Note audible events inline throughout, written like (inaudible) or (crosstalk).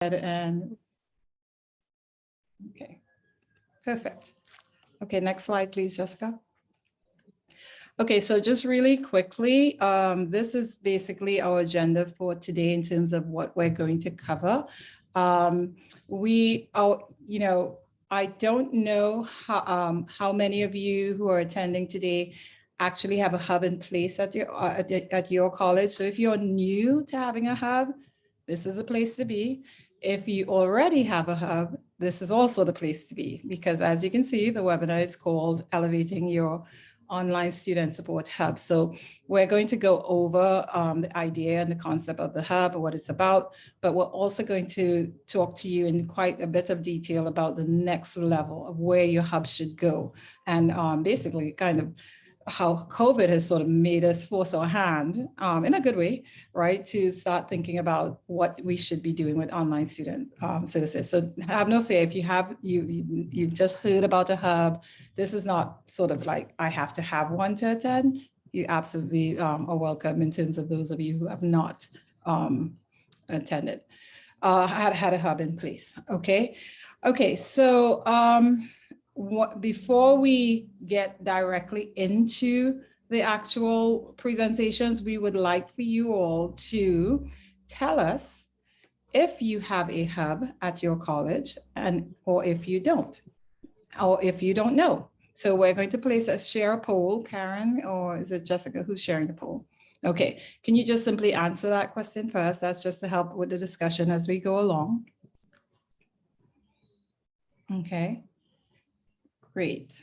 and, okay, perfect. Okay, next slide, please, Jessica. Okay, so just really quickly, um, this is basically our agenda for today in terms of what we're going to cover. Um, we, are, you know, I don't know how, um, how many of you who are attending today actually have a hub in place at your, uh, at, at your college. So if you're new to having a hub, this is a place to be. If you already have a hub, this is also the place to be because as you can see, the webinar is called Elevating Your Online Student Support Hub. So we're going to go over um, the idea and the concept of the hub, and what it's about, but we're also going to talk to you in quite a bit of detail about the next level of where your hub should go. And um, basically kind of how COVID has sort of made us force our hand um, in a good way, right, to start thinking about what we should be doing with online student um, services. So have no fear if you have you, you you've just heard about a hub. This is not sort of like I have to have one to attend. You absolutely um, are welcome in terms of those of you who have not um, attended, uh, had had a hub in place. Okay, okay. So. Um, what, before we get directly into the actual presentations, we would like for you all to tell us if you have a hub at your college and or if you don't, or if you don't know. So we're going to place a share a poll, Karen, or is it Jessica who's sharing the poll? Okay, can you just simply answer that question first? That's just to help with the discussion as we go along. Okay. Great.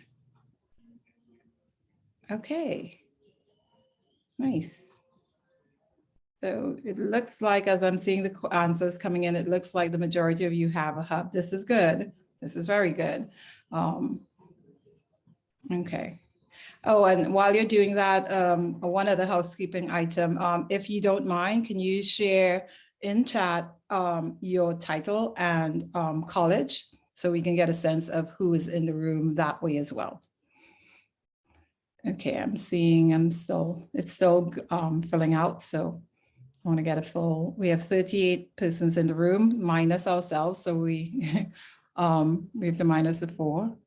Okay. Nice. So it looks like, as I'm seeing the answers coming in, it looks like the majority of you have a hub. This is good. This is very good. Um, okay. Oh, and while you're doing that, um, one other housekeeping item, um, if you don't mind, can you share in chat um, your title and um, college? So we can get a sense of who is in the room that way as well. Okay, I'm seeing, I'm still, it's still um, filling out, so I want to get a full, we have 38 persons in the room minus ourselves, so we, (laughs) um, we have to minus the four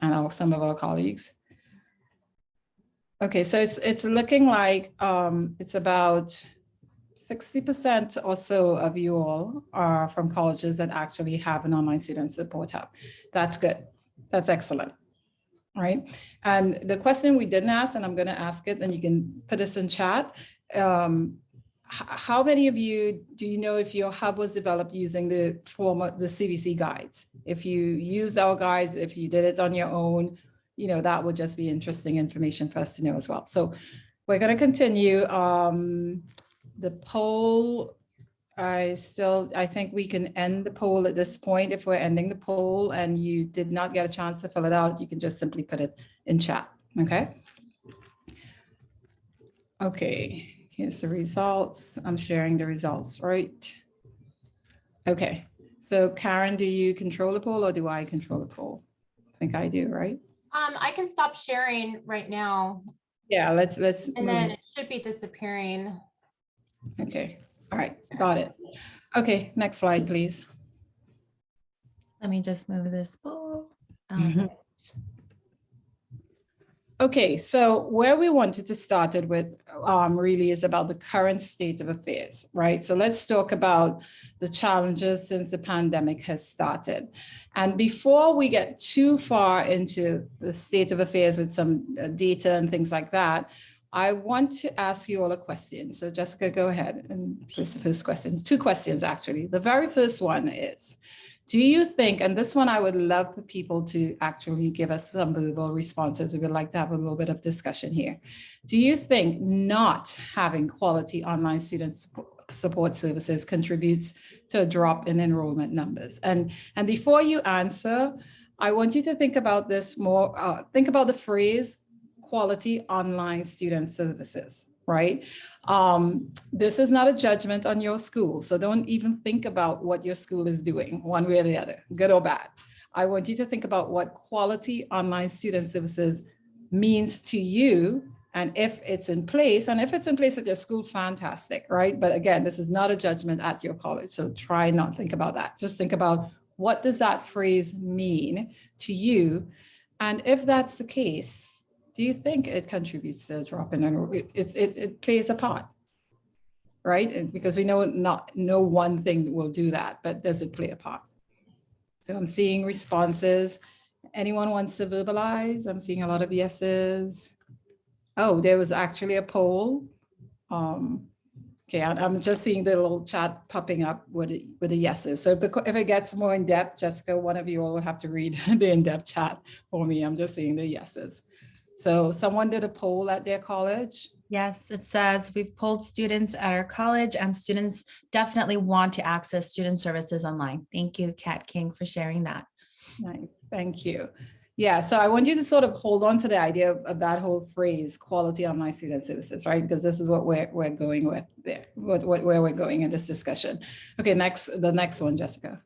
and our, some of our colleagues. Okay, so it's, it's looking like um, it's about 60% or so of you all are from colleges that actually have an online student support hub. That's good. That's excellent. Right. And the question we didn't ask, and I'm going to ask it, and you can put this in chat. Um, how many of you do you know if your hub was developed using the former the CVC guides? If you used our guides, if you did it on your own, you know, that would just be interesting information for us to know as well. So we're going to continue. Um, the poll, I still, I think we can end the poll at this point. If we're ending the poll and you did not get a chance to fill it out, you can just simply put it in chat, okay? Okay, here's the results. I'm sharing the results, right? Okay, so Karen, do you control the poll or do I control the poll? I think I do, right? Um, I can stop sharing right now Yeah, let's, let's. and then it should be disappearing. Okay, all right, got it. Okay, next slide, please. Let me just move this. Mhm. Um, Okay, so where we wanted to start it with um, really is about the current state of affairs, right? So let's talk about the challenges since the pandemic has started. And before we get too far into the state of affairs with some uh, data and things like that, I want to ask you all a question. So Jessica, go ahead and this the first question. Two questions, actually. The very first one is, do you think, and this one I would love for people to actually give us some verbal responses. We would like to have a little bit of discussion here. Do you think not having quality online student support services contributes to a drop in enrollment numbers? And, and before you answer, I want you to think about this more, uh, think about the phrase quality online student services, right? Um, this is not a judgment on your school, so don't even think about what your school is doing, one way or the other, good or bad. I want you to think about what quality online student services means to you And if it's in place, and if it's in place at your school, fantastic, right? But again, this is not a judgment at your college. So try not think about that. Just think about what does that phrase mean to you? And if that's the case, do you think it contributes to a drop in enrollment? It, it, it plays a part, right? And Because we know not, no one thing will do that, but does it play a part? So I'm seeing responses. Anyone wants to verbalize? I'm seeing a lot of yeses. Oh, there was actually a poll. Um, okay, I'm, just seeing the little chat popping up with, the- with the yeses. So if, the, if it gets more in depth, Jessica, one of you all will have to read (laughs) the in-depth chat for me. I'm just seeing the yeses. So someone did a poll at their college. Yes, it says we've polled students at our college and students definitely want to access student services online. Thank you, Kat King, for sharing that. Nice, thank you. Yeah, so I want you to sort of hold on to the idea of, of that whole phrase, quality online student services, right? Because this is what we're, we're going with there, what, what, where we're going in this discussion. Okay, next, the next one, Jessica.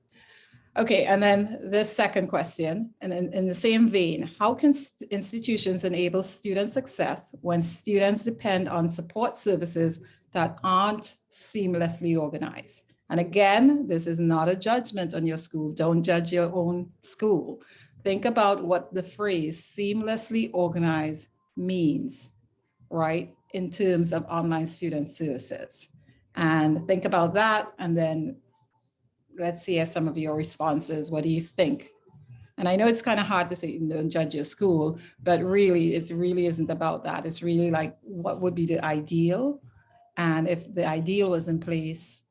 Okay, and then the second question, and in, in the same vein, how can institutions enable student success when students depend on support services that aren't seamlessly organized? And again, this is not a judgment on your school. Don't judge your own school. Think about what the phrase seamlessly organized means, right? In terms of online student services. And think about that and then let's see some of your responses. What do you think? And I know it's kind of hard to say, you know, judge your school, but really, it really isn't about that. It's really like, what would be the ideal? And if the ideal was in place,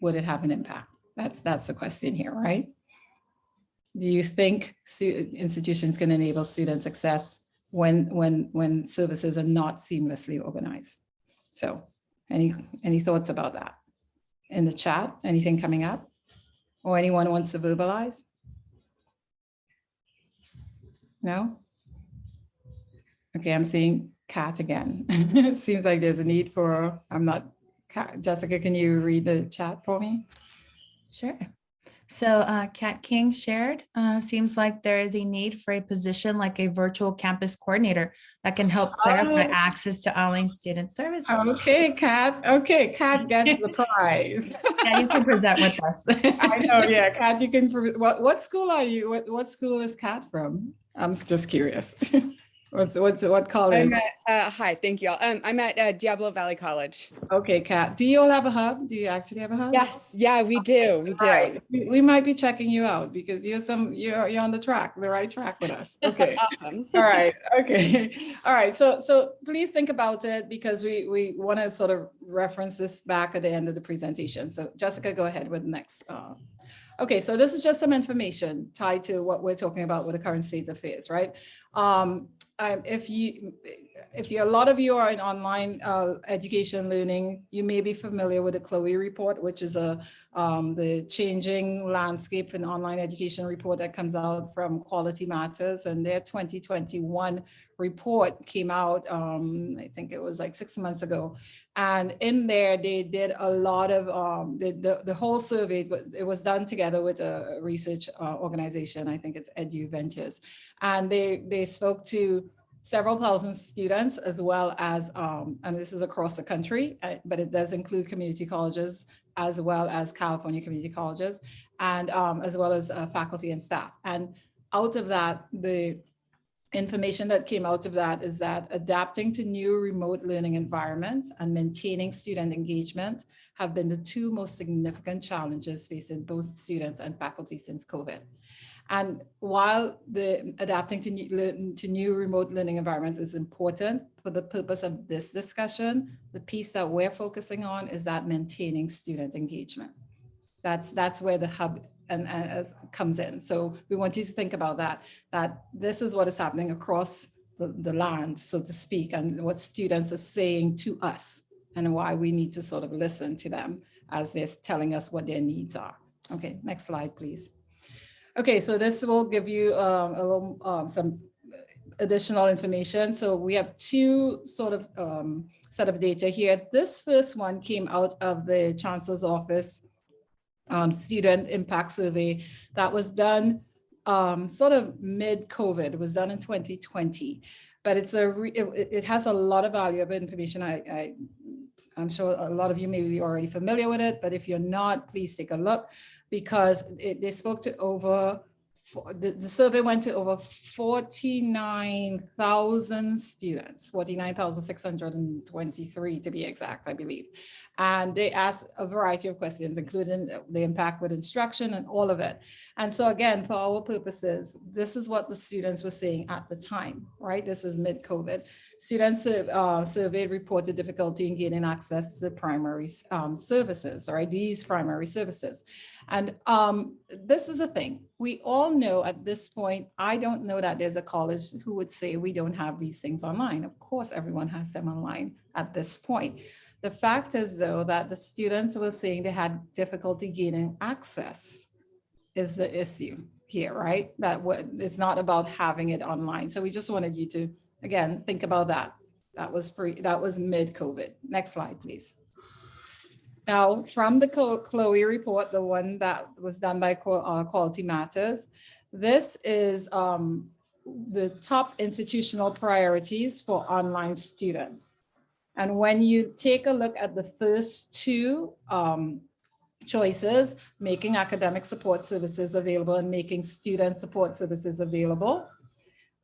would it have an impact? That's, that's the question here, right? Do you think institutions can enable student success when, when, when services are not seamlessly organized? So any, any thoughts about that? In the chat, anything coming up? Or anyone wants to verbalize? No? Okay, I'm seeing Kat again. It (laughs) seems like there's a need for, I'm not, Kat- Jessica, can you read the chat for me? Sure. So uh, Kat King shared, uh, seems like there is a need for a position like a virtual campus coordinator that can help clarify Oh. access to online student services. Okay, Kat, okay, Kat gets the (laughs) prize. Yeah, you can present with us. (laughs) I know, yeah, (laughs) Kat, you can, what, what school are you, what, what school is Kat from? I'm just curious. What's, what's, what college? I'm at, uh, hi, thank you all. Um, I'm at uh, Diablo Valley College. Okay, Kat, do you all have a hub? Do you actually have a hub? Yes, yeah, we do, we right, do. we we might be checking you out because you're some, you're, you're on the track, the right track with us. (laughs) Okay. Awesome. (laughs) All right, okay. (laughs) All right, so, so please think about it because we, we want to sort of reference this back at the end of the presentation. So Jessica, go ahead with the next. uh, Okay, so this is just some information tied to what we're talking about with the current state of affairs, right? Um, um, if you, if you, a lot of you are in online uh, education learning, you may be familiar with the Chloe report, which is a um, the changing landscape in online education report that comes out from Quality Matters and their 2021 report came out, um, I think it was like six months ago. And in there, they did a lot of, um, the, the, the whole survey, it was done together with a research uh, organization, I think it's Eduventures. And they, they spoke to several thousand students as well as, um, and this is across the country, uh, but it does include community colleges as well as California community colleges and um, as well as uh, faculty and staff. And out of that, the information that came out of that is that adapting to new remote learning environments and maintaining student engagement have been the two most significant challenges facing both students and faculty since COVID. And while the adapting to new, to new remote learning environments is important for the purpose of this discussion, the piece that we're focusing on is that maintaining student engagement. That's, that's where the hub and, and as comes in. So we want you to think about that, that this is what is happening across the, the land, so to speak, and what students are saying to us and why we need to sort of listen to them as they're telling us what their needs are. Okay, next slide, please. Okay, so this will give you um, a little, um, some additional information. So we have two sort of um, set of data here. This first one came out of the Chancellor's Office um, Student Impact Survey that was done um, sort of mid-COVID. It was done in 2020. but it's a, it- it has a lot of valuable information. I, I, I'm sure a lot of you may be already familiar with it, but if you're not, please take a look because it, they spoke to over, the, the survey went to over 49,000 students, 49,623 to be exact, I believe. And they asked a variety of questions, including the impact with instruction and all of it. And so again, for our purposes, this is what the students were saying at the time, right? This is mid-COVID. Students uh, surveyed reported difficulty in gaining access to the primary um, services, right? These primary services. And um, this is a thing. We all know at this point, I don't know that there's a college who would say we don't have these things online. Of course, everyone has them online at this point. The fact is though, that the students were saying they had difficulty gaining access is the issue here, right? That it's not about having it online. So we just wanted you to, again, think about that. That was pre, that was mid-COVID. Next slide, please. Now, from the Chloe report, the one that was done by uh, Quality Matters, this is um, the top institutional priorities for online students. And when you take a look at the first two um, choices, making academic support services available and making student support services available.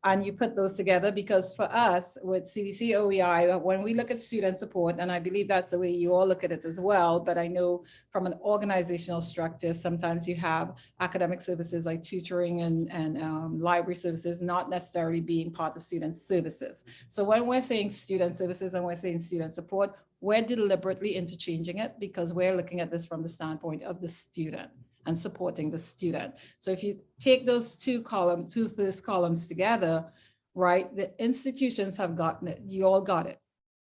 And you put those together because for us with CVC OEI, when we look at student support, and I believe that's the way you all look at it as well, but I know from an organizational structure, sometimes you have academic services like tutoring and, and um, library services not necessarily being part of student services. So when we're saying student services and we're saying student support, we're deliberately interchanging it because we're looking at this from the standpoint of the student and supporting the student. So if you take those two columns, two first columns together, right, the institutions have gotten it. You all got it.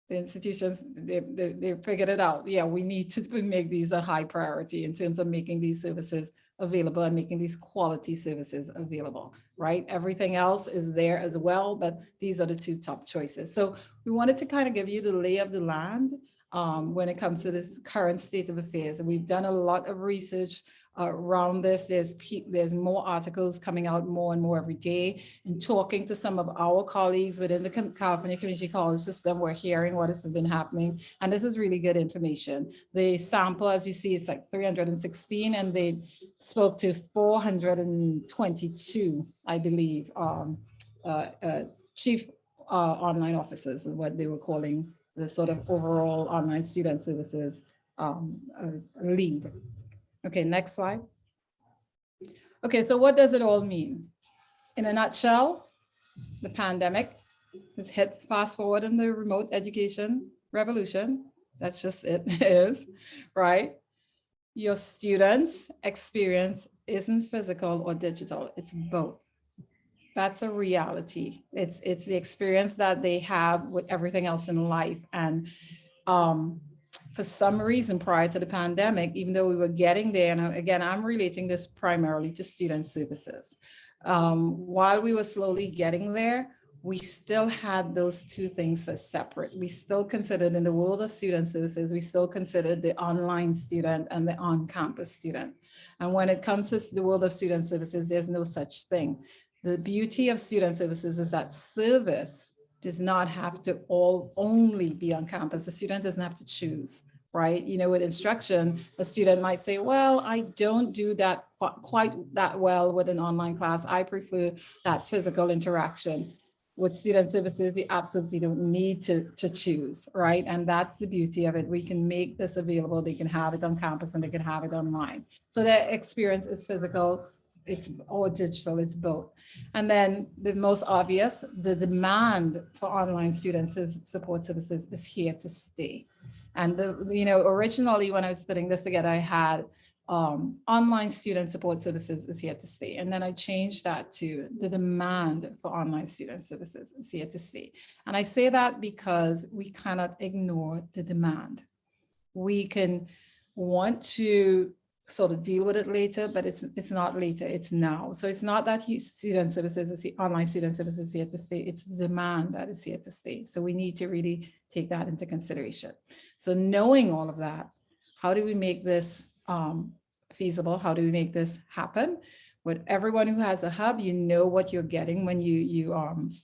The institutions, they, they, they figured it out. Yeah, we need to make these a high priority in terms of making these services available and making these quality services available, right? Everything else is there as well, but these are the two top choices. So we wanted to kind of give you the lay of the land um, when it comes to this current state of affairs. And we've done a lot of research around this. There's there's more articles coming out more and more every day. And talking to some of our colleagues within the California Community College system, we're hearing what has been happening. And this is really good information. The sample, as you see, is like 316, and they spoke to 422, I believe, um, uh, uh, chief uh, online officers is what they were calling the sort of overall online student services um, uh, lead. Okay, next slide. Okay, so what does it all mean? In a nutshell, the pandemic has hit fast forward in the remote education revolution. That's just (laughs) it is, right? Your students' experience isn't physical or digital, it's both. That's a reality. It's it's the experience that they have with everything else in life. And um, for some reason prior to the pandemic, even though we were getting there, and again, I'm relating this primarily to student services. Um, while we were slowly getting there, we still had those two things as separate. We still considered in the world of student services, we still considered the online student and the on-campus student. And when it comes to the world of student services, there's no such thing. The beauty of student services is that service does not have to all only be on campus. The student doesn't have to choose, right? You know, with instruction, a student might say, well, I don't do that qu- quite that well with an online class. I prefer that physical interaction. With student services, you absolutely don't need to, to choose, right? And that's the beauty of it. We can make this available. They can have it on campus and they can have it online. So their experience is physical, it's all digital, it's both. And then the most obvious, the demand for online student s- support services is here to stay. And the, you know, originally when I was putting this together, I had um, online student support services is here to stay. And then I changed that to the demand for online student services is here to stay. And I say that because we cannot ignore the demand. We can want to sort of deal with it later, but it's it's not later, it's now. So it's not that student services, is the online student services here to stay, it's the demand that is here to stay. So we need to really take that into consideration. So knowing all of that, how do we make this um, feasible? How do we make this happen? With everyone who has a hub, you know what you're getting when you you um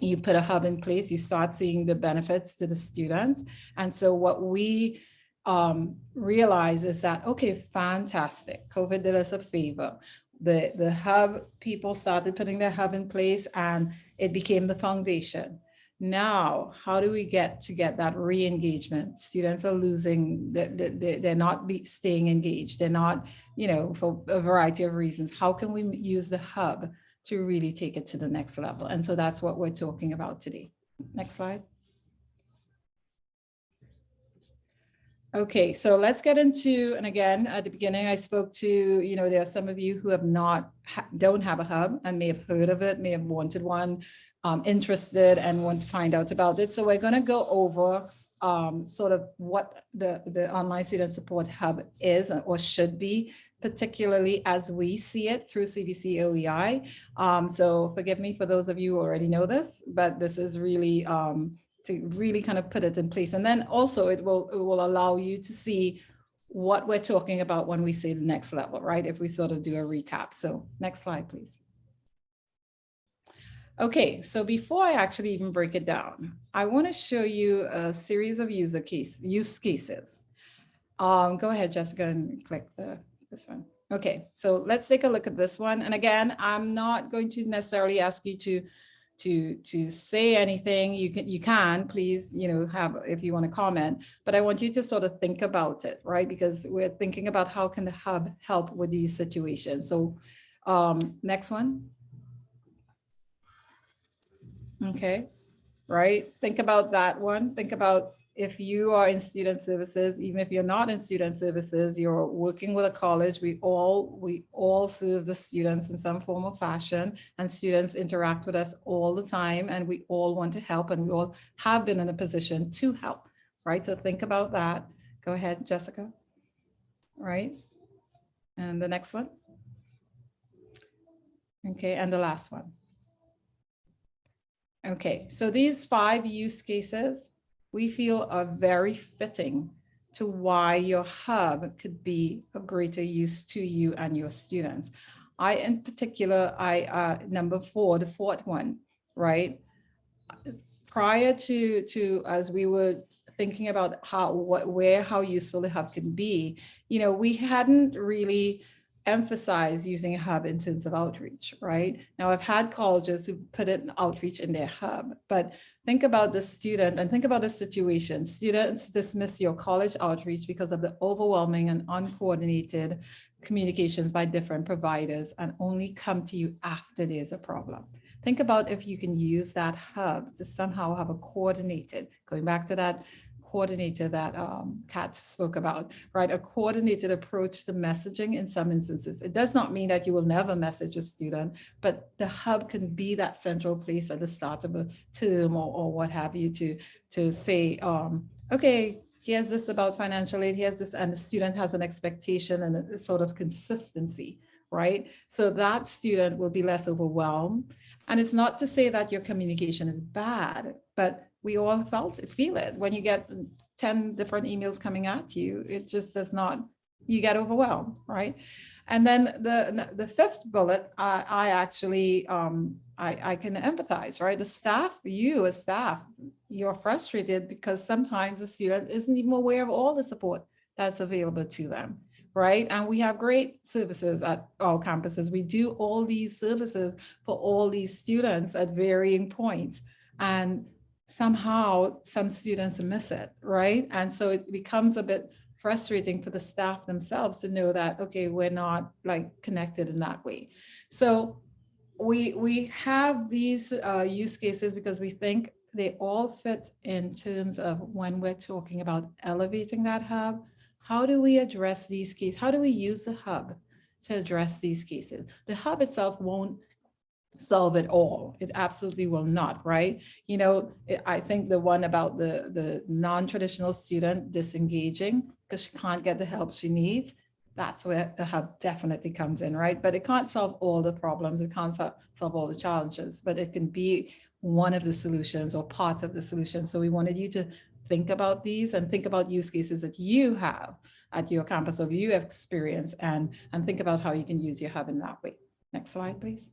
you put a hub in place, you start seeing the benefits to the students. And so what we um, realize is that, okay, fantastic. COVID did us a favor. The, the hub, people started putting their hub in place and it became the foundation. Now, how do we get to get that re-engagement? Students are losing, they, they, they're not be, staying engaged. They're not, you know, for a variety of reasons. How can we use the hub to really take it to the next level? And so that's what we're talking about today. Next slide. Okay, so let's get into, and again, at the beginning, I spoke to, you know, there are some of you who have not, ha don't have a hub and may have heard of it, may have wanted one, um, interested and want to find out about it. So we're going to go over um, sort of what the, the online student support hub is or should be, particularly as we see it through CVC OEI. Um, so forgive me for those of you who already know this, but this is really um, to really kind of put it in place. And then also it will, it will allow you to see what we're talking about when we say the next level, right? If we sort of do a recap. So next slide, please. Okay, so before I actually even break it down, I want to show you a series of user case use cases. Um, go ahead, Jessica, and click the this one. Okay, so let's take a look at this one. And again, I'm not going to necessarily ask you to to to say anything. You can you can please you know have if you want to comment, but I want you to sort of think about it, right? Because we're thinking about how can the hub help with these situations. So um, next one. Okay, right? Think about that one. Think about if you are in student services, even if you're not in student services, you're working with a college, we all we all serve the students in some form or fashion, and students interact with us all the time, and we all want to help, and we all have been in a position to help, right? So think about that. Go ahead, Jessica. Right? And the next one. Okay, and the last one. Okay, so these five use cases we feel are very fitting to why your hub could be of greater use to you and your students. I, in particular, I, uh, number four, the fourth one, right? Prior to, to as we were thinking about how, what, where, how useful the hub can be, you know, we hadn't really emphasize using a hub intensive outreach, right? Now I've had colleges who put in outreach in their hub, but think about the student and think about the situation. Students dismiss your college outreach because of the overwhelming and uncoordinated communications by different providers and only come to you after there's a problem. Think about if you can use that hub to somehow have a coordinated, going back to that coordinator that um, Kat spoke about, right? A coordinated approach to messaging in some instances. It does not mean that you will never message a student, but the hub can be that central place at the start of a term or, or what have you to, to say, um, okay, here's this about financial aid, here's this, and the student has an expectation and a sort of consistency, right? So that student will be less overwhelmed. And it's not to say that your communication is bad, but we all felt it, feel it. When you get 10 different emails coming at you, it just does not, you get overwhelmed, right? And then the, the fifth bullet, I, I actually, um, I, I can empathize, right? The staff, you as staff, you're frustrated because sometimes the student isn't even aware of all the support that's available to them, right? And we have great services at all campuses. We do all these services for all these students at varying points. And somehow some students miss it, right? And so it becomes a bit frustrating for the staff themselves to know that, okay, we're not like connected in that way. So we, we have these uh, use cases because we think they all fit in terms of when we're talking about elevating that hub, how do we address these cases? How do we use the hub to address these cases? The hub itself won't solve it all. It absolutely will not, right? You know, I think the one about the, the non-traditional student disengaging because she can't get the help she needs, that's where the hub definitely comes in, right? But it can't solve all the problems. It can't solve, solve all the challenges, but it can be one of the solutions or part of the solution. So we wanted you to think about these and think about use cases that you have at your campus or you have experience and, and think about how you can use your hub in that way. Next slide, please.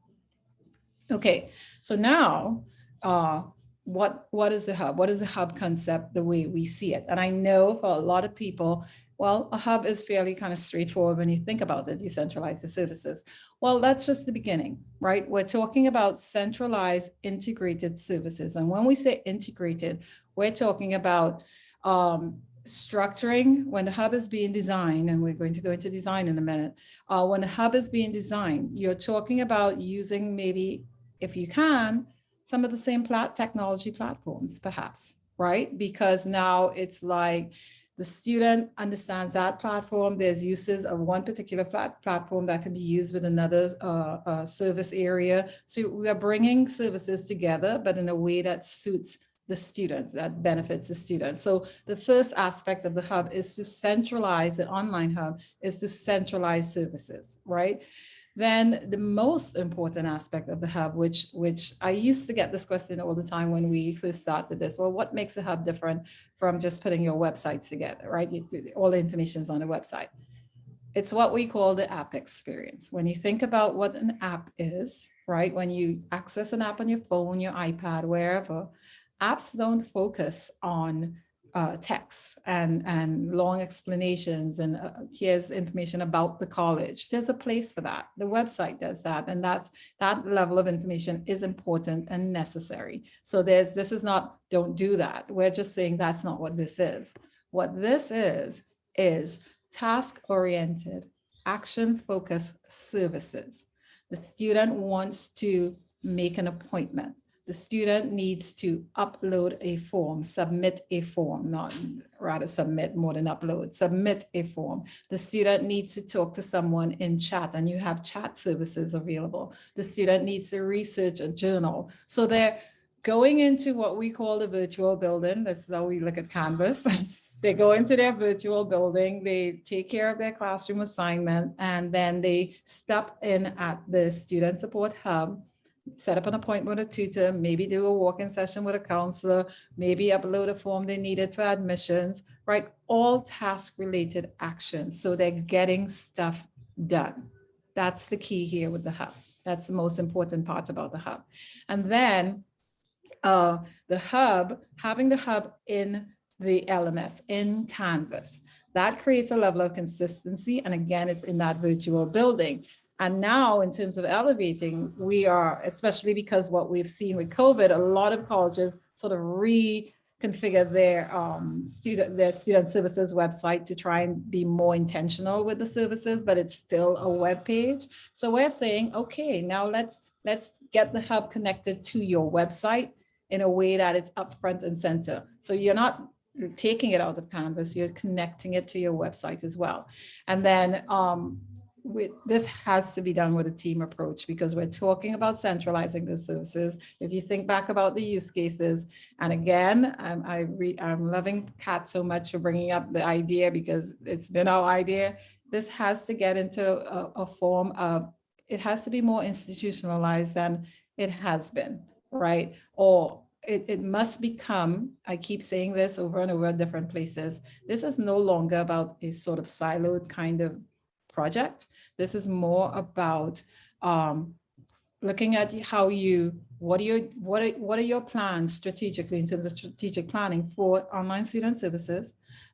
Okay, so now uh, what, what is the hub? What is the hub concept, the way we see it? And I know for a lot of people, well, a hub is fairly kind of straightforward when you think about it, you centralize the services. Well, that's just the beginning, right? We're talking about centralized integrated services. And when we say integrated, we're talking about um, structuring when the hub is being designed, and we're going to go into design in a minute. Uh, when the hub is being designed, you're talking about using maybe, if you can, some of the same plat technology platforms, perhaps, right? Because now it's like the student understands that platform. There's uses of one particular plat platform that can be used with another uh, uh, service area. So we are bringing services together, but in a way that suits the students, that benefits the students. So the first aspect of the hub is to centralize, the online hub is to centralize services, right? Then the most important aspect of the hub, which, which I used to get this question all the time when we first started this, well, what makes a hub different from just putting your websites together, right? All the information is on the website. It's what we call the app experience. When you think about what an app is, right? When you access an app on your phone, your iPad, wherever, apps don't focus on uh, text and, and long explanations and uh, here's information about the college. There's a place for that. The website does that. And that's that level of information is important and necessary. So there's this is not don't do that. We're just saying that's not what this is. What this is, is task oriented, action focused services. The student wants to make an appointment the student needs to upload a form, submit a form, not rather submit more than upload, submit a form. The student needs to talk to someone in chat and you have chat services available. The student needs to research a journal. So they're going into what we call the virtual building. That's how we look at Canvas. (laughs) they go into their virtual building, they take care of their classroom assignment, and then they step in at the student support hub set up an appointment with a tutor, maybe do a walk-in session with a counselor, maybe upload a form they needed for admissions, right? All task-related actions. So they're getting stuff done. That's the key here with the hub. That's the most important part about the hub. And then uh, the hub, having the hub in the LMS, in Canvas, that creates a level of consistency. And again, it's in that virtual building. And now in terms of elevating, we are, especially because what we've seen with COVID, a lot of colleges sort of reconfigure their um, student, their student services website to try and be more intentional with the services, but it's still a web page. So we're saying, okay, now let's, let's get the hub connected to your website in a way that it's upfront and center. So you're not taking it out of Canvas, you're connecting it to your website as well. And then um, we, this has to be done with a team approach because we're talking about centralizing the services. If you think back about the use cases, and again, I'm, I I'm loving Kat so much for bringing up the idea because it's been our idea. This has to get into a, a form of, it has to be more institutionalized than it has been, right? Or it, it must become, I keep saying this over and over at different places, this is no longer about a sort of siloed kind of project. This is more about um, looking at how you, what are your, what are, what are your plans strategically in terms of strategic planning for online student services?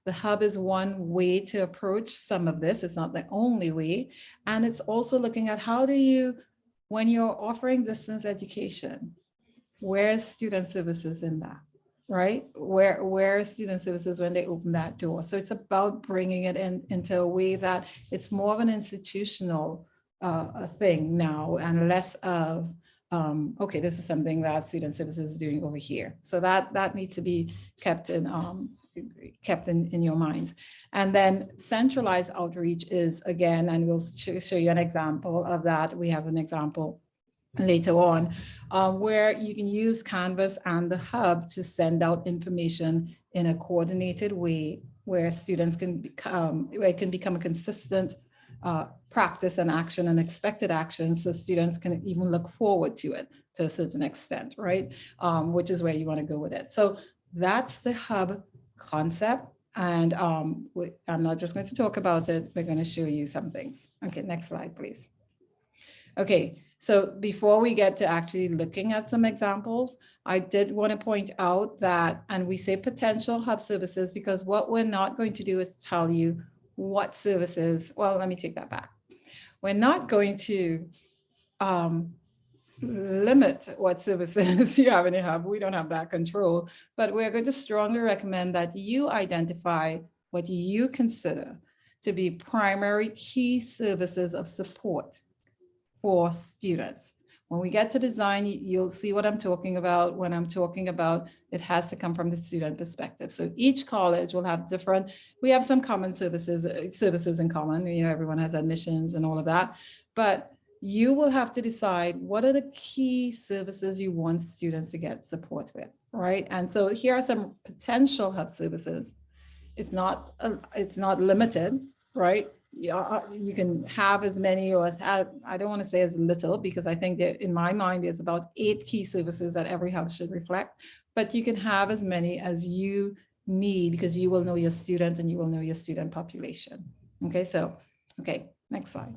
The hub is one way to approach some of this. It's not the only way. And it's also looking at how do you, when you're offering distance education, where's student services in that? Right? Where, where student services when they open that door? So it's about bringing it in into a way that it's more of an institutional uh, thing now and less of, um, okay, this is something that student services is doing over here. So that, that needs to be kept in, um, kept in, in your minds. And then centralized outreach is again, and we'll sh show you an example of that. We have an example later on, um, where you can use Canvas and the hub to send out information in a coordinated way where students can become, where it can become a consistent uh, practice and action and expected action so students can even look forward to it to a certain extent, right? Um, which is where you want to go with it. So that's the hub concept. And um, we, I'm not just going to talk about it, we're going to show you some things. Okay, next slide, please. Okay, so before we get to actually looking at some examples, I did want to point out that, and we say potential hub services because what we're not going to do is tell you what services, well, let me take that back. We're not going to um, limit what services (laughs) you have in your hub. We don't have that control, but we're going to strongly recommend that you identify what you consider to be primary key services of support for students. When we get to design, you- you'll see what I'm talking about when I'm talking about it has to come from the student perspective. So each college will have different, we have some common services, uh, services in common, you know, everyone has admissions and all of that. But you will have to decide what are the key services you want students to get support with, right? And so here are some potential hub services. It's not, uh, it's not limited, right? Yeah, uh, you can have as many or as, I don't want to say as little because I think that in my mind, there's about eight key services that every house should reflect. But you can have as many as you need because you will know your student and you will know your student population. Okay, so, okay, next slide.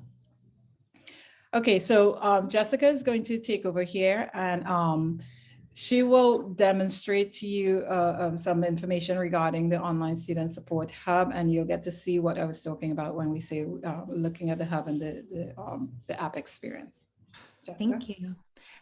Okay, so um, Jessica is going to take over here and um, she will demonstrate to you uh, um, some information regarding the online student support hub, and you'll get to see what I was talking about when we say uh, looking at the hub and the the, um, the app experience. Jessica? Thank you.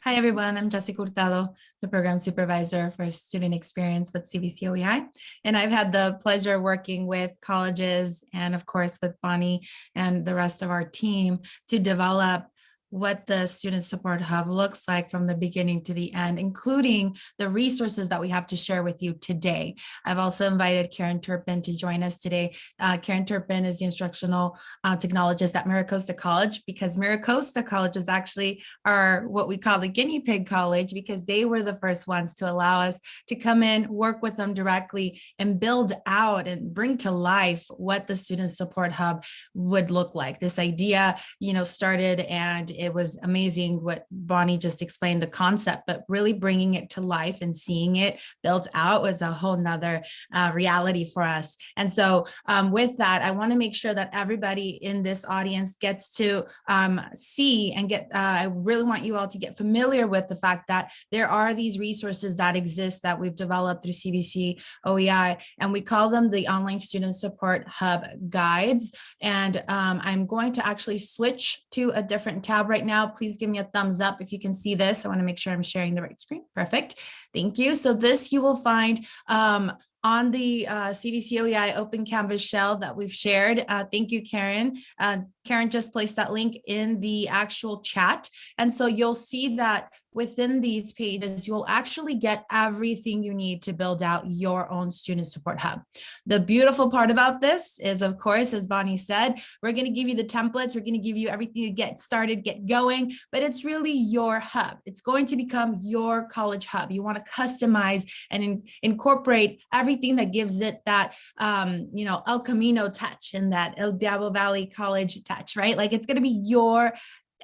Hi, everyone. I'm Jessica Hurtado, the program supervisor for student experience with CVC OEI. And I've had the pleasure of working with colleges and of course with Bonnie and the rest of our team to develop what the student support hub looks like from the beginning to the end, including the resources that we have to share with you today. I've also invited Karen Turpin to join us today. Uh, Karen Turpin is the instructional uh, technologist at Miracosta College because Miracosta College was actually our what we call the guinea pig college because they were the first ones to allow us to come in, work with them directly and build out and bring to life what the student support hub would look like. This idea, you know, started and it was amazing what Bonnie just explained the concept, but really bringing it to life and seeing it built out was a whole nother uh, reality for us. And so um, with that, I want to make sure that everybody in this audience gets to um, see and get, uh, I really want you all to get familiar with the fact that there are these resources that exist that we've developed through CVC OEI, and we call them the Online Student Support Hub Guides. And um, I'm going to actually switch to a different tab right now. Please give me a thumbs up if you can see this. I want to make sure I'm sharing the right screen. Perfect. Thank you. So this you will find um, on the uh, CVC OEI Open Canvas shell that we've shared. Uh, thank you, Karen. Uh, Karen just placed that link in the actual chat. And so you'll see that within these pages, you'll actually get everything you need to build out your own student support hub. The beautiful part about this is, of course, as Bonnie said, we're going to give you the templates. We're going to give you everything to get started, get going, but it's really your hub. It's going to become your college hub. You want to customize and in, incorporate everything that gives it that, um, you know, El Camino touch and that El Diablo Valley College touch, right? Like it's going to be your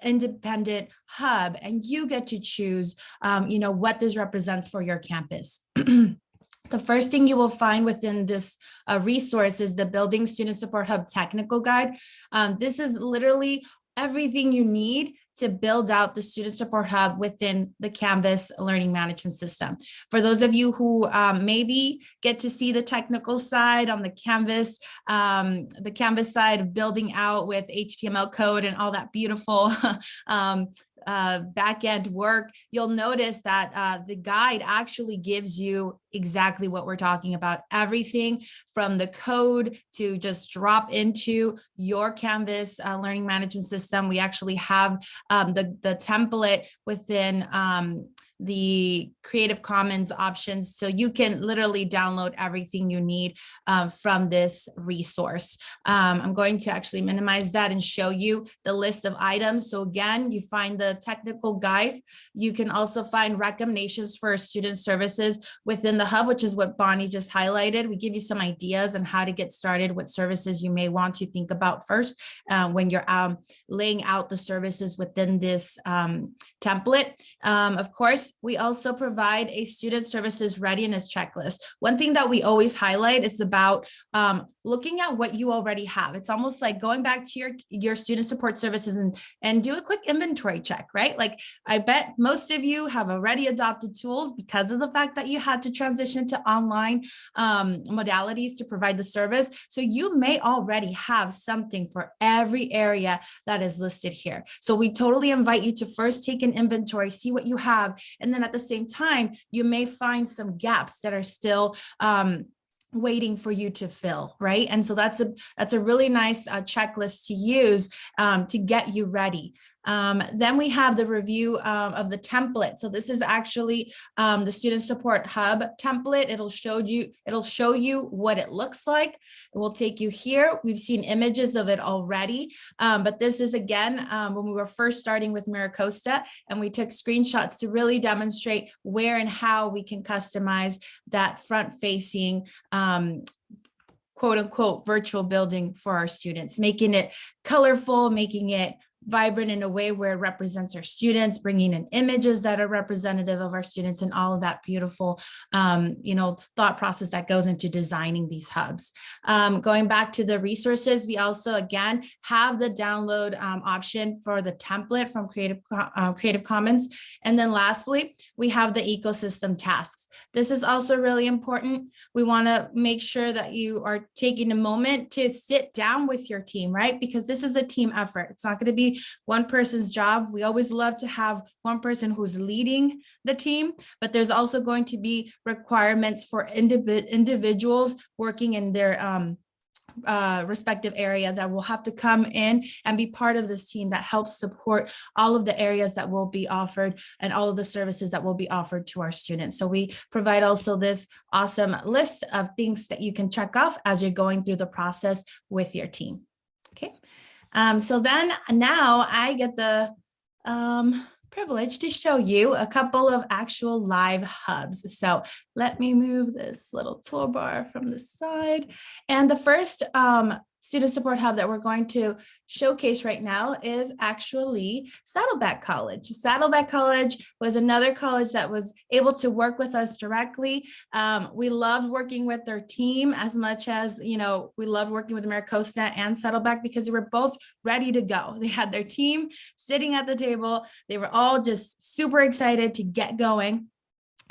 independent hub and you get to choose, um, you know, what this represents for your campus. (clears throat) The first thing you will find within this uh, resource is the Building Student Support Hub Technical Guide. Um, this is literally everything you need to build out the Student Support Hub within the Canvas Learning Management System. For those of you who um, maybe get to see the technical side on the Canvas, um, the Canvas side of building out with HTML code and all that beautiful (laughs) um, uh, back-end work, you'll notice that uh, the guide actually gives you exactly what we're talking about. Everything from the code to just drop into your Canvas uh, learning management system. We actually have um, the, the template within um, the Creative Commons options. So you can literally download everything you need uh, from this resource. Um, I'm going to actually minimize that and show you the list of items. So again, you find the technical guide. You can also find recommendations for student services within the hub, which is what Bonnie just highlighted. We give you some ideas on how to get started, what services you may want to think about first uh, when you're um, laying out the services within this um, template. Um, of course, we also provide a student services readiness checklist. One thing that we always highlight is about um, looking at what you already have. It's almost like going back to your, your student support services and, and do a quick inventory check, right? Like I bet most of you have already adopted tools because of the fact that you had to transition to online um, modalities to provide the service. So you may already have something for every area that is listed here. So we totally invite you to first take an inventory, see what you have, and then at the same time, you may find some gaps that are still um, waiting for you to fill, right? And so that's a that's a really nice uh, checklist to use um, to get you ready. Um, then we have the review um, of the template. So this is actually um, the Student Support Hub template. It'll show you, it'll show you what it looks like. It will take you here. We've seen images of it already, um, but this is again, um, when we were first starting with Miracosta and we took screenshots to really demonstrate where and how we can customize that front facing um, quote unquote virtual building for our students, making it colorful, making it vibrant in a way where it represents our students, bringing in images that are representative of our students and all of that beautiful, um, you know, thought process that goes into designing these hubs. Um, going back to the resources, we also, again, have the download um, option for the template from Creative, uh, Creative Commons. And then lastly, we have the ecosystem tasks. This is also really important. We want to make sure that you are taking a moment to sit down with your team, right? Because this is a team effort. It's not going to be one person's job. We always love to have one person who's leading the team, but there's also going to be requirements for individ individuals working in their um, uh, respective area that will have to come in and be part of this team that helps support all of the areas that will be offered and all of the services that will be offered to our students. So we provide also this awesome list of things that you can check off as you're going through the process with your team. Um, so then now I get the um, privilege to show you a couple of actual live hubs. So let me move this little toolbar from the side. And the first um, student support hub that we're going to showcase right now is actually Saddleback College. Saddleback College was another college that was able to work with us directly. Um, we loved working with their team as much as, you know, we loved working with MiraCosta and Saddleback because they were both ready to go. They had their team sitting at the table. They were all just super excited to get going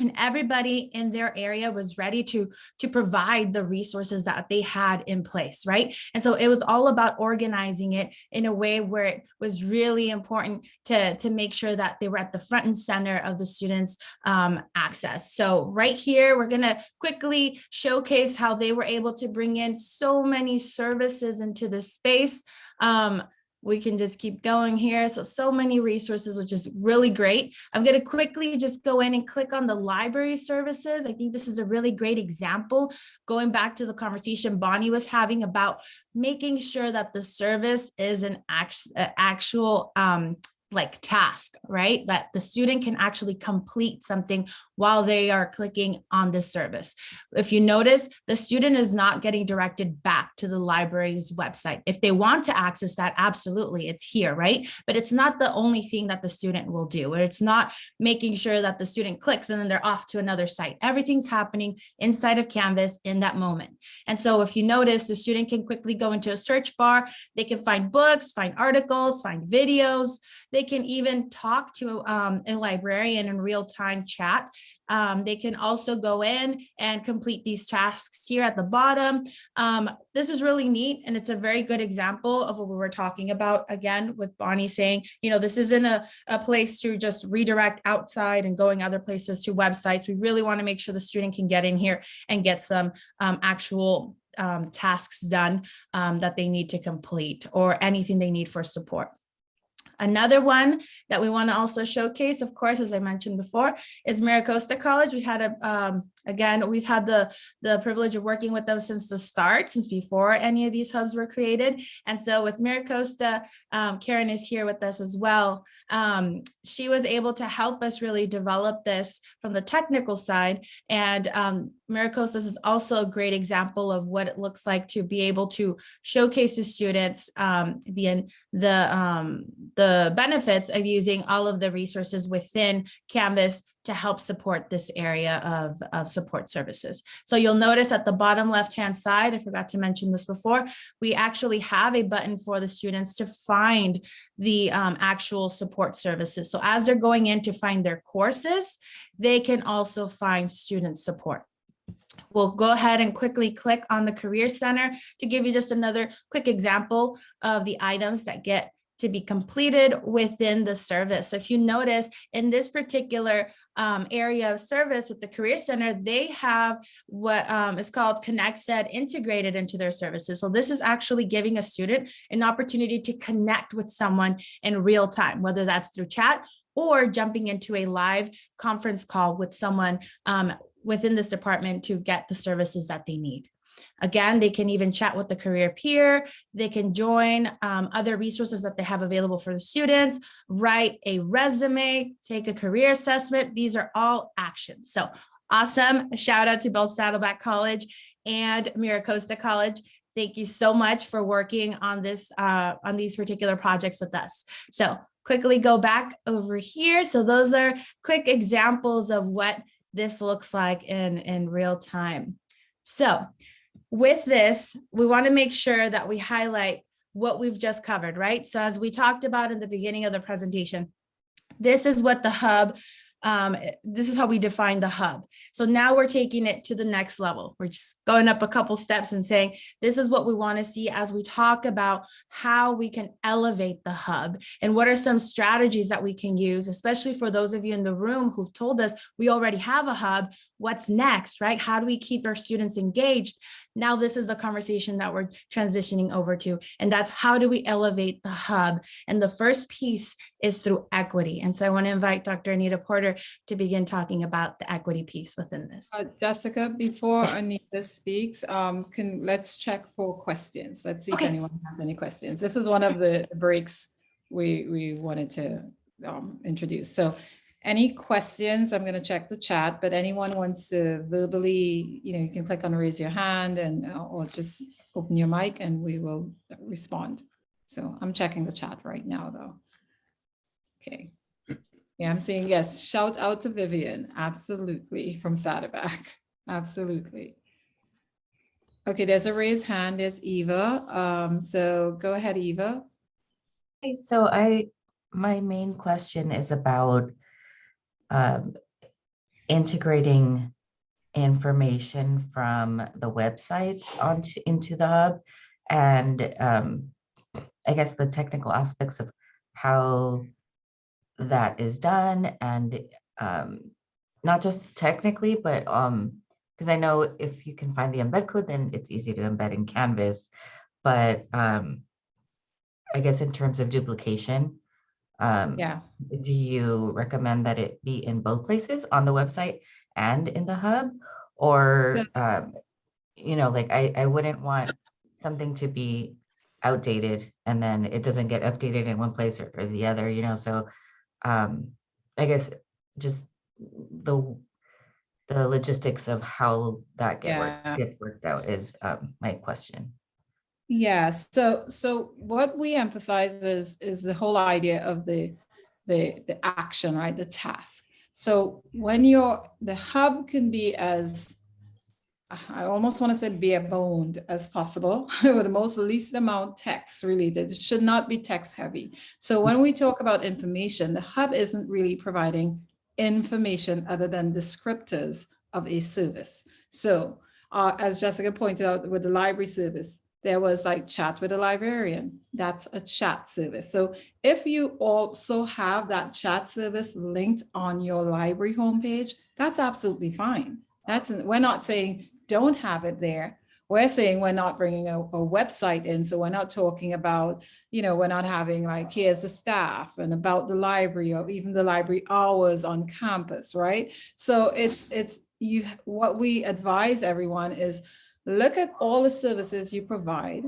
and everybody in their area was ready to to provide the resources that they had in place right? And so it was all about organizing it in a way where it was really important to to make sure that they were at the front and center of the students um, access. So right here we're going to quickly showcase how they were able to bring in so many services into the space. Um, we can just keep going here. So, so many resources, which is really great. I'm going to quickly just go in and click on the library services. I think this is a really great example, going back to the conversation Bonnie was having about making sure that the service is an actual um, like task, right? That the student can actually complete something while they are clicking on this service. If you notice, the student is not getting directed back to the library's website. If they want to access that, absolutely, it's here, right? But it's not the only thing that the student will do, or it's not making sure that the student clicks and then they're off to another site. Everything's happening inside of Canvas in that moment. And so if you notice, the student can quickly go into a search bar, they can find books, find articles, find videos, they can even talk to um, a librarian in real time chat. Um, they can also go in and complete these tasks here at the bottom. Um, this is really neat and it's a very good example of what we were talking about again with Bonnie saying, you know, this isn't a, a place to just redirect outside and going other places to websites. We really want to make sure the student can get in here and get some um, actual um, tasks done um, that they need to complete or anything they need for support. Another one that we want to also showcase, of course, as I mentioned before, is Miracosta College. We had a, um, again, we've had the, the privilege of working with them since the start, since before any of these hubs were created. And so with Miracosta, um, Karen is here with us as well. Um, she was able to help us really develop this from the technical side. And um, Miracosta is also a great example of what it looks like to be able to showcase to students um, the, the, um, the benefits of using all of the resources within Canvas to help support this area of, of support services. So you'll notice at the bottom left-hand side, I forgot to mention this before, we actually have a button for the students to find the um, actual support services. So as they're going in to find their courses, they can also find student support. We'll go ahead and quickly click on the Career Center to give you just another quick example of the items that get to be completed within the service. So if you notice in this particular um, area of service with the Career Center, they have what um, is called ConexEd integrated into their services. So this is actually giving a student an opportunity to connect with someone in real time, whether that's through chat or jumping into a live conference call with someone um, within this department to get the services that they need. Again, they can even chat with the career peer. They can join um, other resources that they have available for the students, write a resume, take a career assessment. These are all actions. So awesome. Shout out to both Saddleback College and Miracosta College. Thank you so much for working on this, uh, on these particular projects with us. So quickly go back over here. So those are quick examples of what this looks like in, in real time. So with this, we want to make sure that we highlight what we've just covered, right? So as we talked about in the beginning of the presentation, this is what the hub, um, this is how we define the hub. So now we're taking it to the next level. We're just going up a couple steps and saying, this is what we want to see as we talk about how we can elevate the hub and what are some strategies that we can use, especially for those of you in the room who've told us we already have a hub, what's next, right? How do we keep our students engaged? Now this is a conversation that we're transitioning over to, and that's how do we elevate the hub? And the first piece is through equity. And so I want to invite Dr. Arnita Porter to begin talking about the equity piece within this. Uh, Jessica, before Arnita speaks, um, can, let's check for questions. Let's see if anyone has any questions. This is one of the breaks we, we wanted to um, introduce. So any questions? I'm going to check the chat, but anyone wants to verbally, you know, you can click on raise your hand and, uh, or just open your mic and we will respond. So I'm checking the chat right now, though. Okay. Yeah, I'm saying yes. Shout out to Vivian. Absolutely. From Saddleback. (laughs) Absolutely. Okay, there's a raised hand. There's Eva. Um, so go ahead, Eva. Hey, so I, my main question is about um, integrating information from the websites onto, into the hub. And um, I guess the technical aspects of how that is done and um, not just technically, but um, because I know if you can find the embed code, then it's easy to embed in Canvas. But um, I guess in terms of duplication, um, Yeah. do you recommend that it be in both places on the website and in the hub? Or, um, you know, like I, I wouldn't want something to be outdated and then it doesn't get updated in one place or, or the other, you know, so um, I guess just the the logistics of how that get work, gets worked out is um, my question. Yeah, so so what we emphasize is is the whole idea of the the the action, right? The task. So when you're the hub can be as I almost want to say bare boned as possible (laughs) with the most least amount text related. It should not be text heavy. So when we talk about information, the hub isn't really providing information other than descriptors of a service. So uh, as Jessica pointed out with the library service, there was like chat with a librarian. That's a chat service. So if you also have that chat service linked on your library homepage, that's absolutely fine. That's, we're not saying don't have it there. We're saying we're not bringing a, a website in. So we're not talking about, you know, we're not having like, here's the staff and about the library or even the library hours on campus, right? So it's, it's, you, what we advise everyone is look at all the services you provide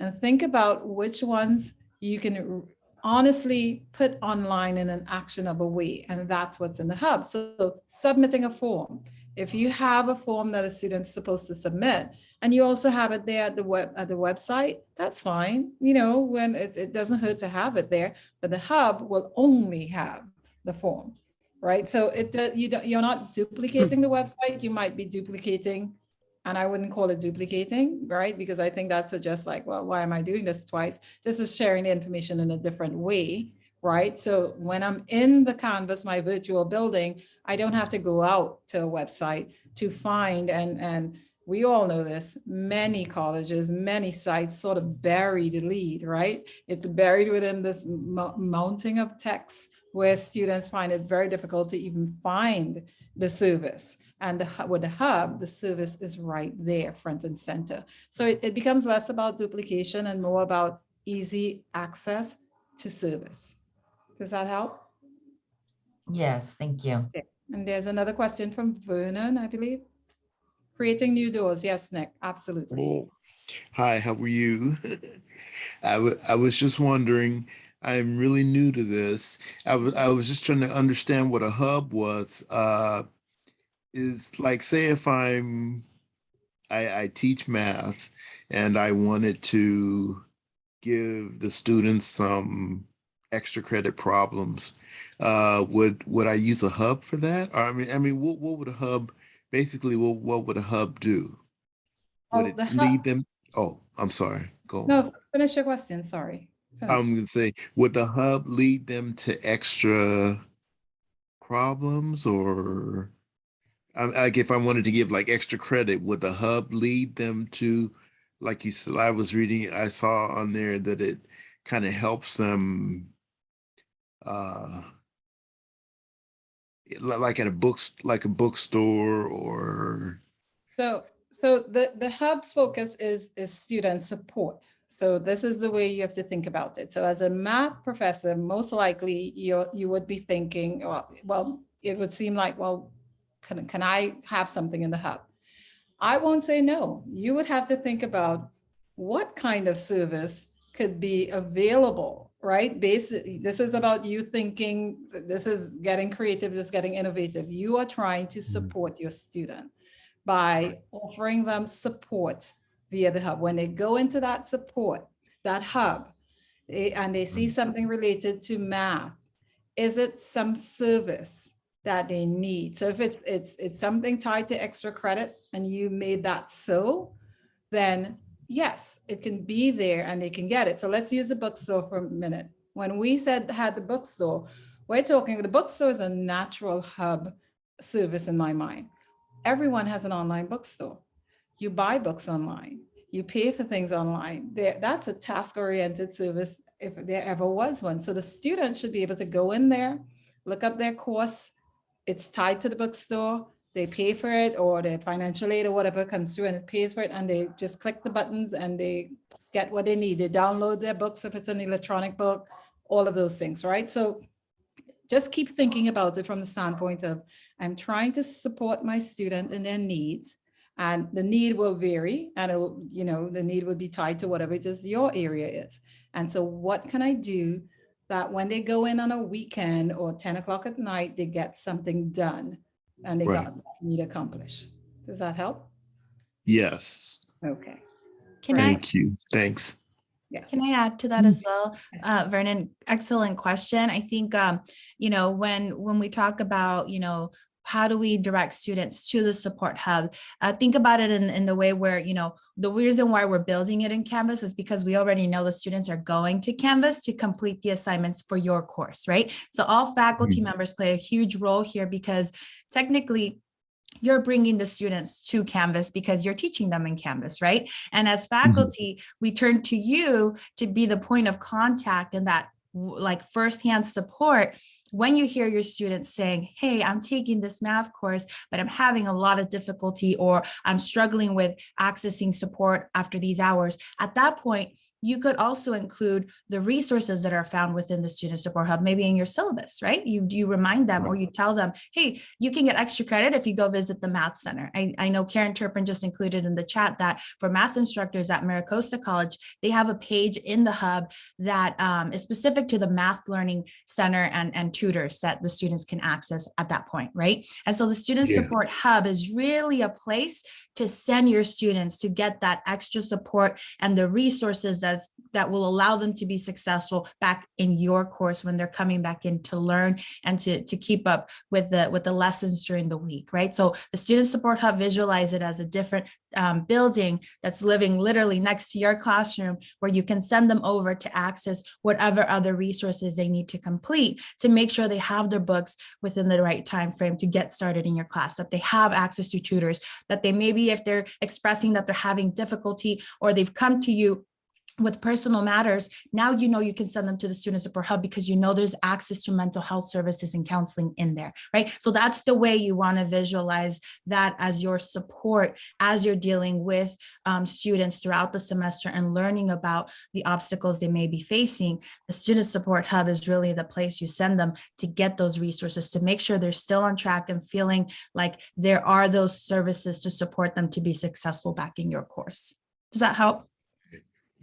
and think about which ones you can honestly put online in an actionable way. And that's what's in the hub. So submitting a form. If you have a form that a student's supposed to submit and you also have it there at the web at the website, that's fine. You know, when it doesn't hurt to have it there, but the hub will only have the form right? So it, you don't, you're not duplicating the website, you might be duplicating, and I wouldn't call it duplicating, right? Because I think that suggests like, well, why am I doing this twice? This is sharing the information in a different way, right? So when I'm in the Canvas, my virtual building, I don't have to go out to a website to find and, and we all know this, many colleges, many sites sort of bury the lead, right? It's buried within this mounting of text where students find it very difficult to even find the service. And the, with the hub, the service is right there, front and center. So it, it becomes less about duplication and more about easy access to service. Does that help? Yes, thank you. And there's another question from Vernon, I believe. Creating new doors. Yes, Nick, absolutely. Oh, hi, how are you? (laughs) I I was just wondering, I'm really new to this. I was, I was just trying to understand what a hub was. Uh, is like, say if I'm, I, I teach math and I wanted to give the students some extra credit problems, uh, would, would I use a hub for that? Or I mean, I mean, what, what would a hub, basically, what, what would a hub do? Would Oh, it the lead them? Oh, I'm sorry. Go. on. No, finish your question, sorry. Finish. I'm gonna say, would the hub lead them to extra problems or? Um, like if I wanted to give like extra credit, would the hub lead them to, like you said, I was reading, I saw on there that it kind of helps them. Uh. Like at a books, like a bookstore or, So, so the, the hub's focus is, is student support. So this is the way you have to think about it. So as a math professor, most likely you, you would be thinking, well, well, it would seem like, well, can, can I have something in the hub? I won't say no. You would have to think about what kind of service could be available, right? Basically, this is about you thinking, this is getting creative, this is getting innovative. You are trying to mm-hmm. support your student by offering them support via the hub. When they go into that support, that hub, they- and they see mm-hmm. something related to math, is it some service that they need? So if it's, it's, it's something tied to extra credit and you made that so, then yes, it can be there and they can get it. So let's use the bookstore for a minute. When we said had the bookstore, we're talking, the bookstore is a natural hub service in my mind everyone has an online bookstore. You buy books online, you pay for things online. There, that's a task-oriented service if there ever was one. So the student should be able to go in there, look up their course. It's tied to the bookstore. They pay for it or their financial aid or whatever comes through and it pays for it and they just click the buttons and they get what they need. They download their books if it's an electronic book, all of those things, right? So just keep thinking about it from the standpoint of I'm trying to support my student and their needs. And the need will vary and it'll, you know, the need will be tied to whatever it is your area is. And so what can I do that when they go in on a weekend or 10 o'clock at night, they get something done and they Right. got need accomplished. Does that help? yes, Okay. Can I, thank you, thanks. Yeah. Can I add to that as well? Uh, Vernon, excellent question. I think, um, you know, when, when we talk about, you know, how do we direct students to the support hub? Uh, think about it in, in the way where, you know, the reason why we're building it in Canvas is because we already know the students are going to Canvas to complete the assignments for your course, right? So all faculty members play a huge role here because technically you're bringing the students to Canvas because you're teaching them in Canvas, right? And as faculty, we turn to you to be the point of contact and that like firsthand support when you hear your students saying, hey, I'm taking this math course, but I'm having a lot of difficulty or I'm struggling with accessing support after these hours. At that point, you could also include the resources that are found within the Student Support Hub, maybe in your syllabus, right? You, you remind them or you tell them, hey, you can get extra credit if you go visit the Math Center. I, I know Karen Turpin just included in the chat that for math instructors at MiraCosta College, they have a page in the hub that um, is specific to the Math Learning Center and, and tutors that the students can access at that point, right? And so the Student Yeah. Support Hub is really a place to send your students to get that extra support and the resources that that will allow them to be successful back in your course when they're coming back in to learn and to, to keep up with the with the lessons during the week, right? So the Student Support Hub visualize it as a different um, building that's living literally next to your classroom where you can send them over to access whatever other resources they need to complete to make sure they have their books within the right time frame to get started in your class, that they have access to tutors, that they maybe if they're expressing that they're having difficulty or they've come to you with personal matters, now you know you can send them to the Student Support Hub because you know there's access to mental health services and counseling in there, right? So that's the way you want to visualize that as your support as you're dealing with um, students throughout the semester and learning about the obstacles they may be facing. The Student Support Hub is really the place you send them to get those resources to make sure they're still on track and feeling like there are those services to support them to be successful back in your course. Does that help?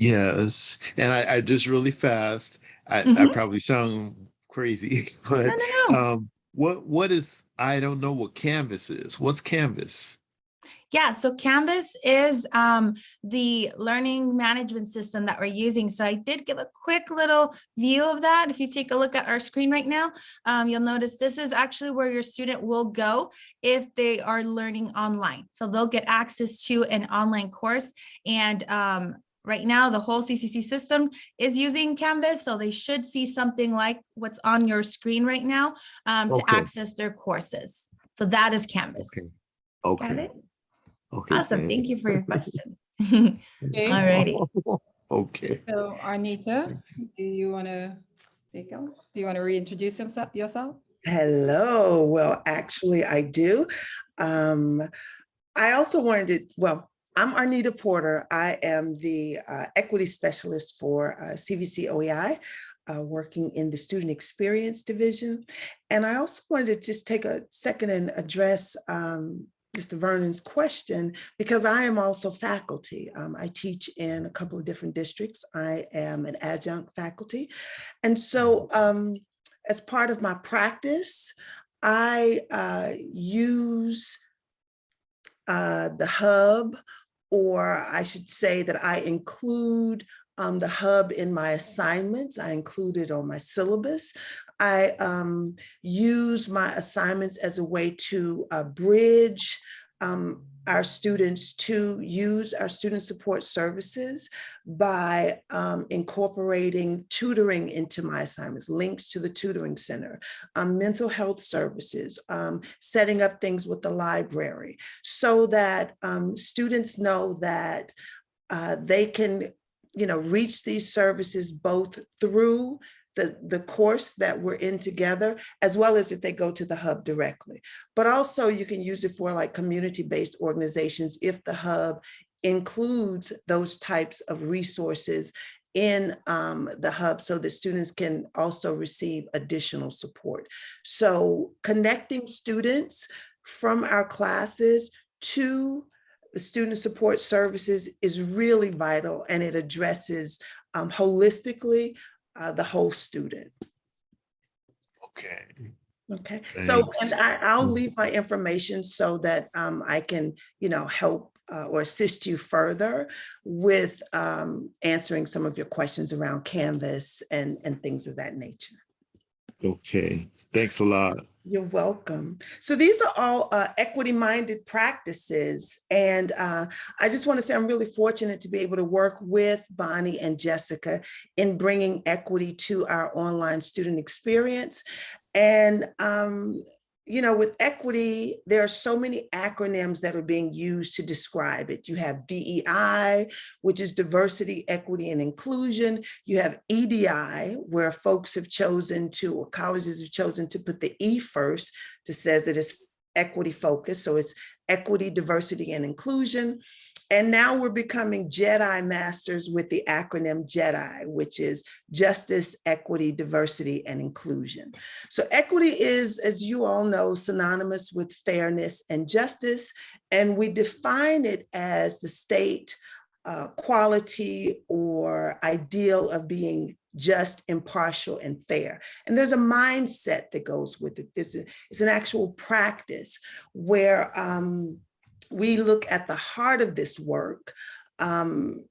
Yes, and I, I just really fast. I, I Mhm. probably sound crazy, (laughs) No, but no, no. um, what what is? I don't know what Canvas is. What's Canvas? Yeah, so Canvas is um, the learning management system that we're using. So I did give a quick little view of that. If you take a look at our screen right now, um, you'll notice this is actually where your student will go if they are learning online. So they'll get access to an online course. And um, right now, the whole CCC system is using Canvas. So they should see something like what's on your screen right now um, to access their courses. So that is Canvas. Okay. Got Okay. it? Okay. Awesome. Thank you for your question. (laughs) Okay, Alrighty. (laughs) Okay. so Arnita, do you want to take on? Do you want to reintroduce yourself? yourself? Hello. Well, actually, I do. Um, I also wanted to, well, I'm Arnita Porter. I am the uh, equity specialist for uh, CVC OEI, uh, working in the student experience division. And I also wanted to just take a second and address um, Mr. Vernon's question, because I am also faculty. Um, I teach in a couple of different districts. I am an adjunct faculty. And so um, as part of my practice, I uh, use uh, the hub, or I should say that I include um, the hub in my assignments. I include it on my syllabus. I um, use my assignments as a way to uh, bridge um, our students to use our student support services by um, incorporating tutoring into my assignments, links to the tutoring center, um, mental health services, um, setting up things with the library so that um, students know that uh, they can, you know, reach these services both through the, the course that we're in together, as well as if they go to the hub directly. But also you can use it for like community-based organizations if the hub includes those types of resources in um, the hub so that students can also receive additional support. So connecting students from our classes to the student support services is really vital and it addresses um, holistically uh, the whole student. Okay. Okay, so and I, I'll Mm. leave my information so that um, I can, you know, help uh, or assist you further with um, answering some of your questions around Canvas and, and things of that nature. Okay. Thanks a lot. You're welcome. So these are all uh, equity-minded practices. And uh, I just want to say I'm really fortunate to be able to work with Bonnie and Jessica in bringing equity to our online student experience. And, um, you know, with equity, there are so many acronyms that are being used to describe it. You have DEI, which is diversity, equity, and inclusion. You have EDI, where folks have chosen to, or colleges have chosen to put the E first to says that it's equity focused. So it's equity, diversity, and inclusion. And now we're becoming Jedi masters with the acronym JEDI, which is justice, equity, diversity, and inclusion. So equity is, as you all know, synonymous with fairness and justice. And we define it as the state uh, quality or ideal of being just, impartial, and fair. And there's a mindset that goes with it. There's a, it's an actual practice where um, we look at the heart of this work um,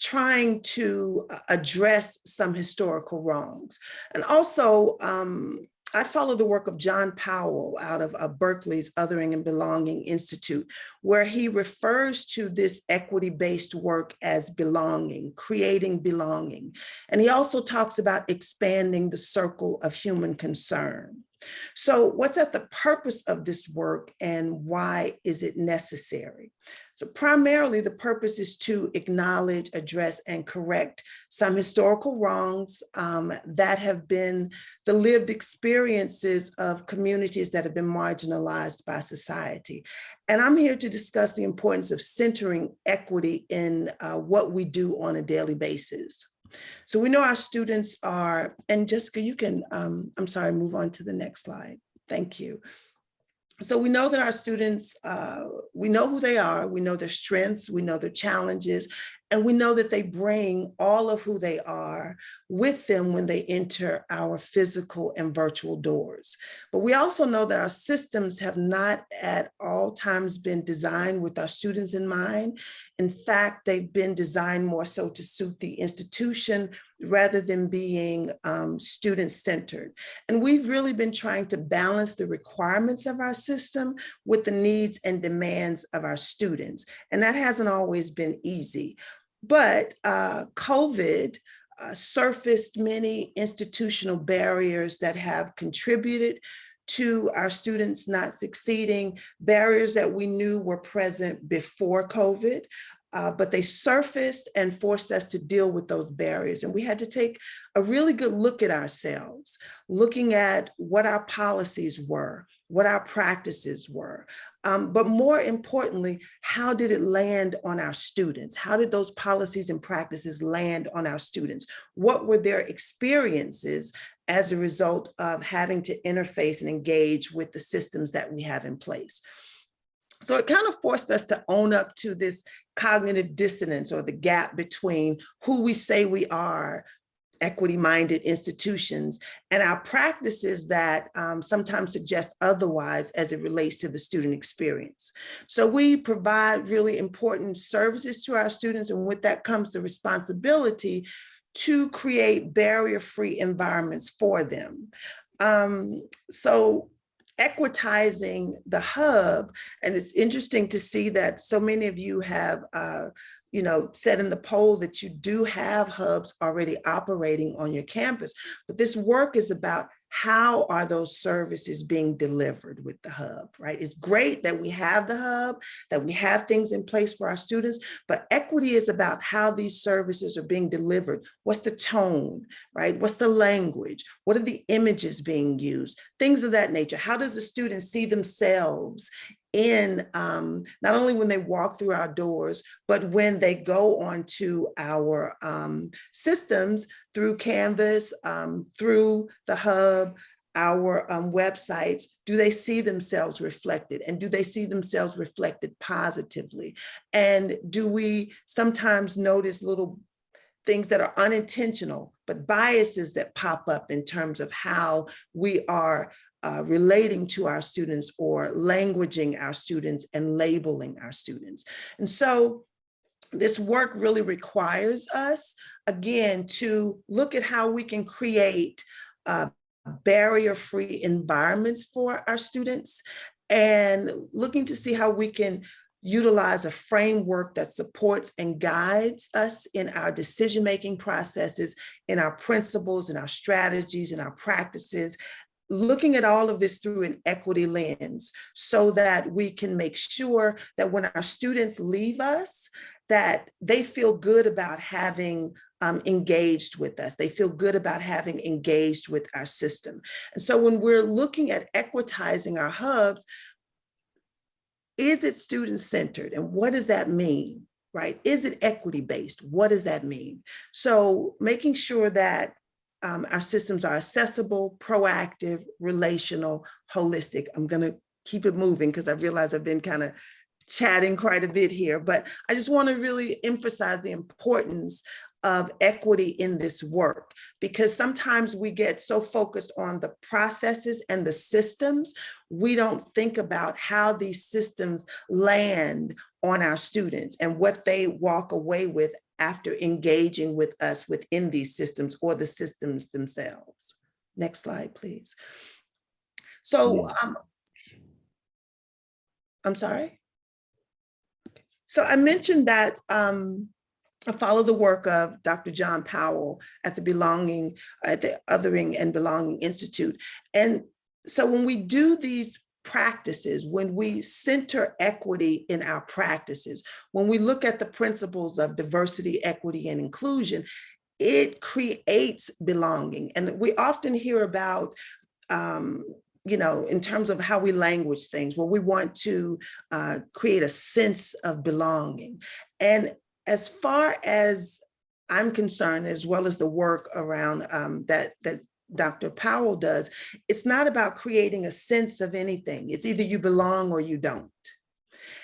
trying to uh, address some historical wrongs. And also, um, I follow the work of John Powell out of uh, Berkeley's Othering and Belonging Institute, where he refers to this equity-based work as belonging, creating belonging. And he also talks about expanding the circle of human concern. So what's at the purpose of this work and why is it necessary? So primarily the purpose is to acknowledge, address, and correct some historical wrongs um, that have been the lived experiences of communities that have been marginalized by society. And I'm here to discuss the importance of centering equity in uh, what we do on a daily basis. So we know our students are, and Jessica, you can, um, I'm sorry, move on to the next slide. Thank you. So we know that our students, uh, we know who they are, we know their strengths, we know their challenges, and we know that they bring all of who they are with them when they enter our physical and virtual doors. But we also know that our systems have not at all times been designed with our students in mind. In fact, they've been designed more so to suit the institution rather than being um, student-centered. And we've really been trying to balance the requirements of our system with the needs and demands of our students. And that hasn't always been easy. But uh, COVID uh, surfaced many institutional barriers that have contributed to our students not succeeding, barriers that we knew were present before COVID, uh, but they surfaced and forced us to deal with those barriers. And we had to take a really good look at ourselves, looking at what our policies were, what our practices were, um, but more importantly, how did it land on our students? How did those policies and practices land on our students? What were their experiences as a result of having to interface and engage with the systems that we have in place? So it kind of forced us to own up to this cognitive dissonance or the gap between who we say we are, equity-minded institutions, and our practices that um, sometimes suggest otherwise as it relates to the student experience. So we provide really important services to our students, and with that comes the responsibility to create barrier-free environments for them. Um, so equitizing the hub. And it's interesting to see that so many of you have, uh, you know, said in the poll that you do have hubs already operating on your campus. But this work is about how are those services being delivered with the hub, right? It's great that we have the hub, that we have things in place for our students, but equity is about how these services are being delivered. What's the tone, right? What's the language? What are the images being used? Things of that nature. How does the student see themselves in um, not only when they walk through our doors, but when they go onto our um, systems through Canvas, um, through the hub, our um, websites, do they see themselves reflected and do they see themselves reflected positively? And do we sometimes notice little things that are unintentional, but biases that pop up in terms of how we are uh, relating to our students or languaging our students and labeling our students. And so this work really requires us, again, to look at how we can create uh, barrier-free environments for our students and looking to see how we can utilize a framework that supports and guides us in our decision-making processes, in our principles, in our strategies, in our practices, looking at all of this through an equity lens so that we can make sure that when our students leave us, that they feel good about having um, engaged with us. They feel good about having engaged with our system. And so when we're looking at equitizing our hubs, is it student-centered? And what does that mean? Right? Is it equity-based? What does that mean? So making sure that um, our systems are accessible, proactive, relational, holistic. I'm going to keep it moving because I realize I've been kind of chatting quite a bit here, but I just want to really emphasize the importance of equity in this work because sometimes we get so focused on the processes and the systems, we don't think about how these systems land on our students and what they walk away with after engaging with us within these systems or the systems themselves. Next slide, please. So um, I'm sorry. So I mentioned that um, I follow the work of Dr. John Powell at the Belonging, at the Othering and Belonging Institute. And so when we do these practices, when we center equity in our practices, when we look at the principles of diversity, equity, and inclusion, it creates belonging. And we often hear about um, you know, in terms of how we language things, where we want to uh, create a sense of belonging. And as far as I'm concerned, as well as the work around um, that, that Dr. Powell does, it's not about creating a sense of anything. It's either you belong or you don't.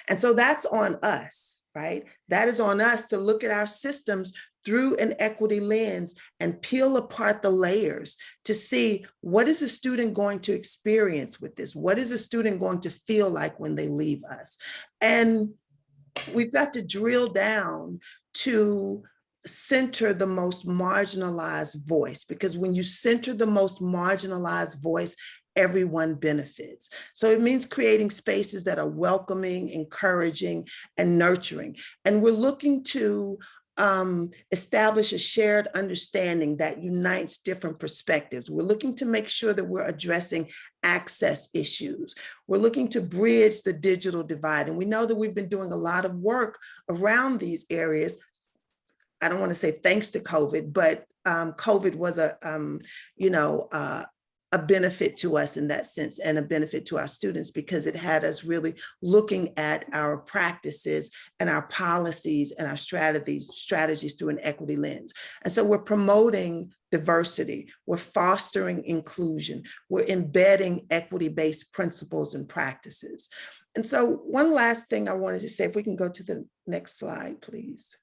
And so that's on us, right? That is on us to look at our systems through an equity lens and peel apart the layers to see what is a student going to experience with this? What is a student going to feel like when they leave us? And we've got to drill down to center the most marginalized voice because when you center the most marginalized voice, everyone benefits. So it means creating spaces that are welcoming, encouraging, and nurturing. And we're looking to um, establish a shared understanding that unites different perspectives. We're looking to make sure that we're addressing access issues. We're looking to bridge the digital divide. And we know that we've been doing a lot of work around these areas. I don't want to say thanks to COVID, but um, COVID was a, um, you know, uh, a benefit to us in that sense and a benefit to our students because it had us really looking at our practices and our policies and our strategies strategies through an equity lens. And so we're promoting diversity, we're fostering inclusion, we're embedding equity-based principles and practices. And so one last thing I wanted to say, if we can go to the next slide, please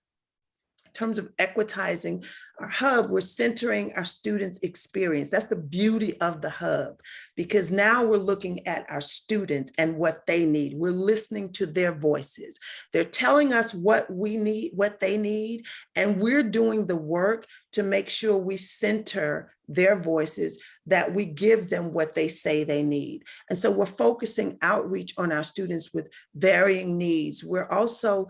terms of equitizing our hub, we're centering our students' experience. That's the beauty of the hub, because now we're looking at our students and what they need. We're listening to their voices. They're telling us what we need, what they need, and we're doing the work to make sure we center their voices, that we give them what they say they need. And so we're focusing outreach on our students with varying needs. We're also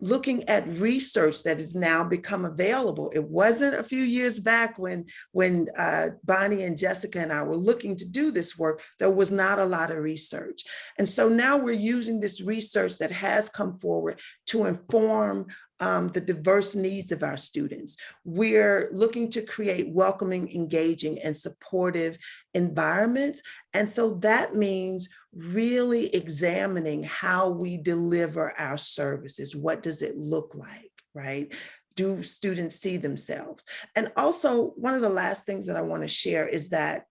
looking at research that has now become available. It wasn't a few years back when, when uh, Bonnie and Jessica and I were looking to do this work, there was not a lot of research. And so now we're using this research that has come forward to inform um, the diverse needs of our students. We're looking to create welcoming, engaging, and supportive environments. And so that means really examining how we deliver our services. What does it look like, right? Do students see themselves? And also, one of the last things that I wanna share is that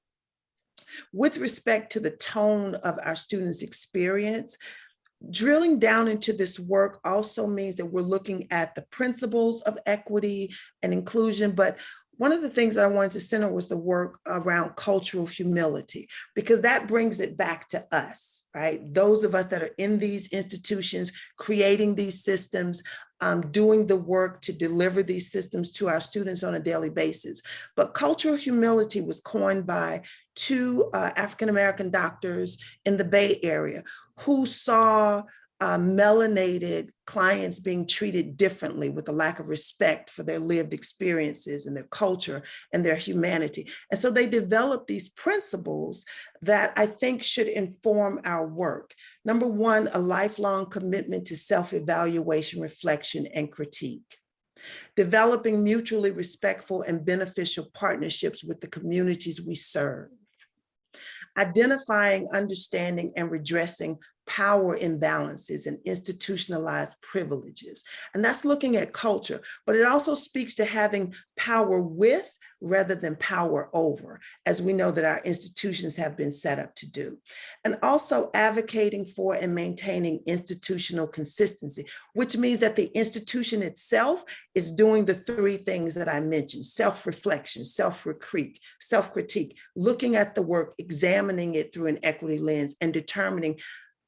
with respect to the tone of our students' experience, drilling down into this work also means that we're looking at the principles of equity and inclusion, but one of the things that I wanted to center was the work around cultural humility, because that brings it back to us, right? Those of us that are in these institutions, creating these systems, um, doing the work to deliver these systems to our students on a daily basis. But cultural humility was coined by two uh, African-American doctors in the Bay Area who saw uh, melanated clients being treated differently with a lack of respect for their lived experiences and their culture and their humanity. And so they developed these principles that I think should inform our work. Number one, a lifelong commitment to self-evaluation, reflection, and critique. Developing mutually respectful and beneficial partnerships with the communities we serve identifying, understanding, and redressing power imbalances and institutionalized privileges. And that's looking at culture, but it also speaks to having power with rather than power over, as we know that our institutions have been set up to do. And also advocating for and maintaining institutional consistency, which means that the institution itself is doing the three things that I mentioned, self-reflection, self-critique, self-critique, looking at the work, examining it through an equity lens and determining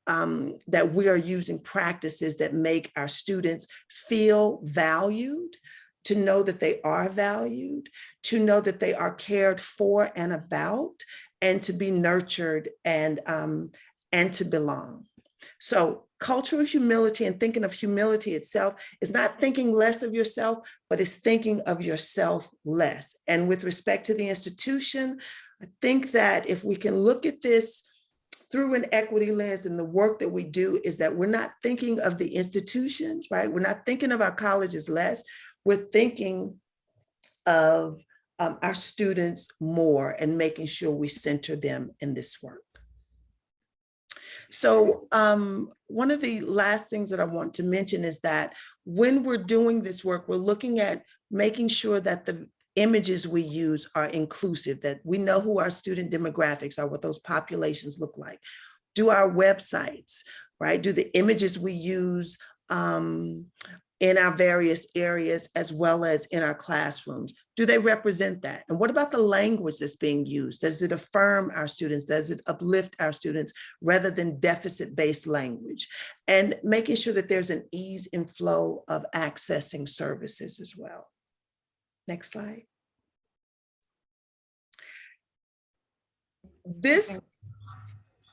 um, that we are using practices that make our students feel valued, to know that they are valued, to know that they are cared for and about, and to be nurtured and, um, and to belong. So cultural humility and thinking of humility itself is not thinking less of yourself, but it's thinking of yourself less. And with respect to the institution, I think that if we can look at this through an equity lens and the work that we do is that we're not thinking of the institutions, right? We're not thinking of our colleges less. We're thinking of um, our students more and making sure we center them in this work. So um, one of the last things that I want to mention is that when we're doing this work, we're looking at making sure that the images we use are inclusive, that we know who our student demographics are, what those populations look like. Do our websites, right? Do the images we use um, in our various areas as well as in our classrooms? Do they represent that? And what about the language that's being used? Does it affirm our students? Does it uplift our students rather than deficit-based language? And making sure that there's an ease and flow of accessing services as well. Next slide. This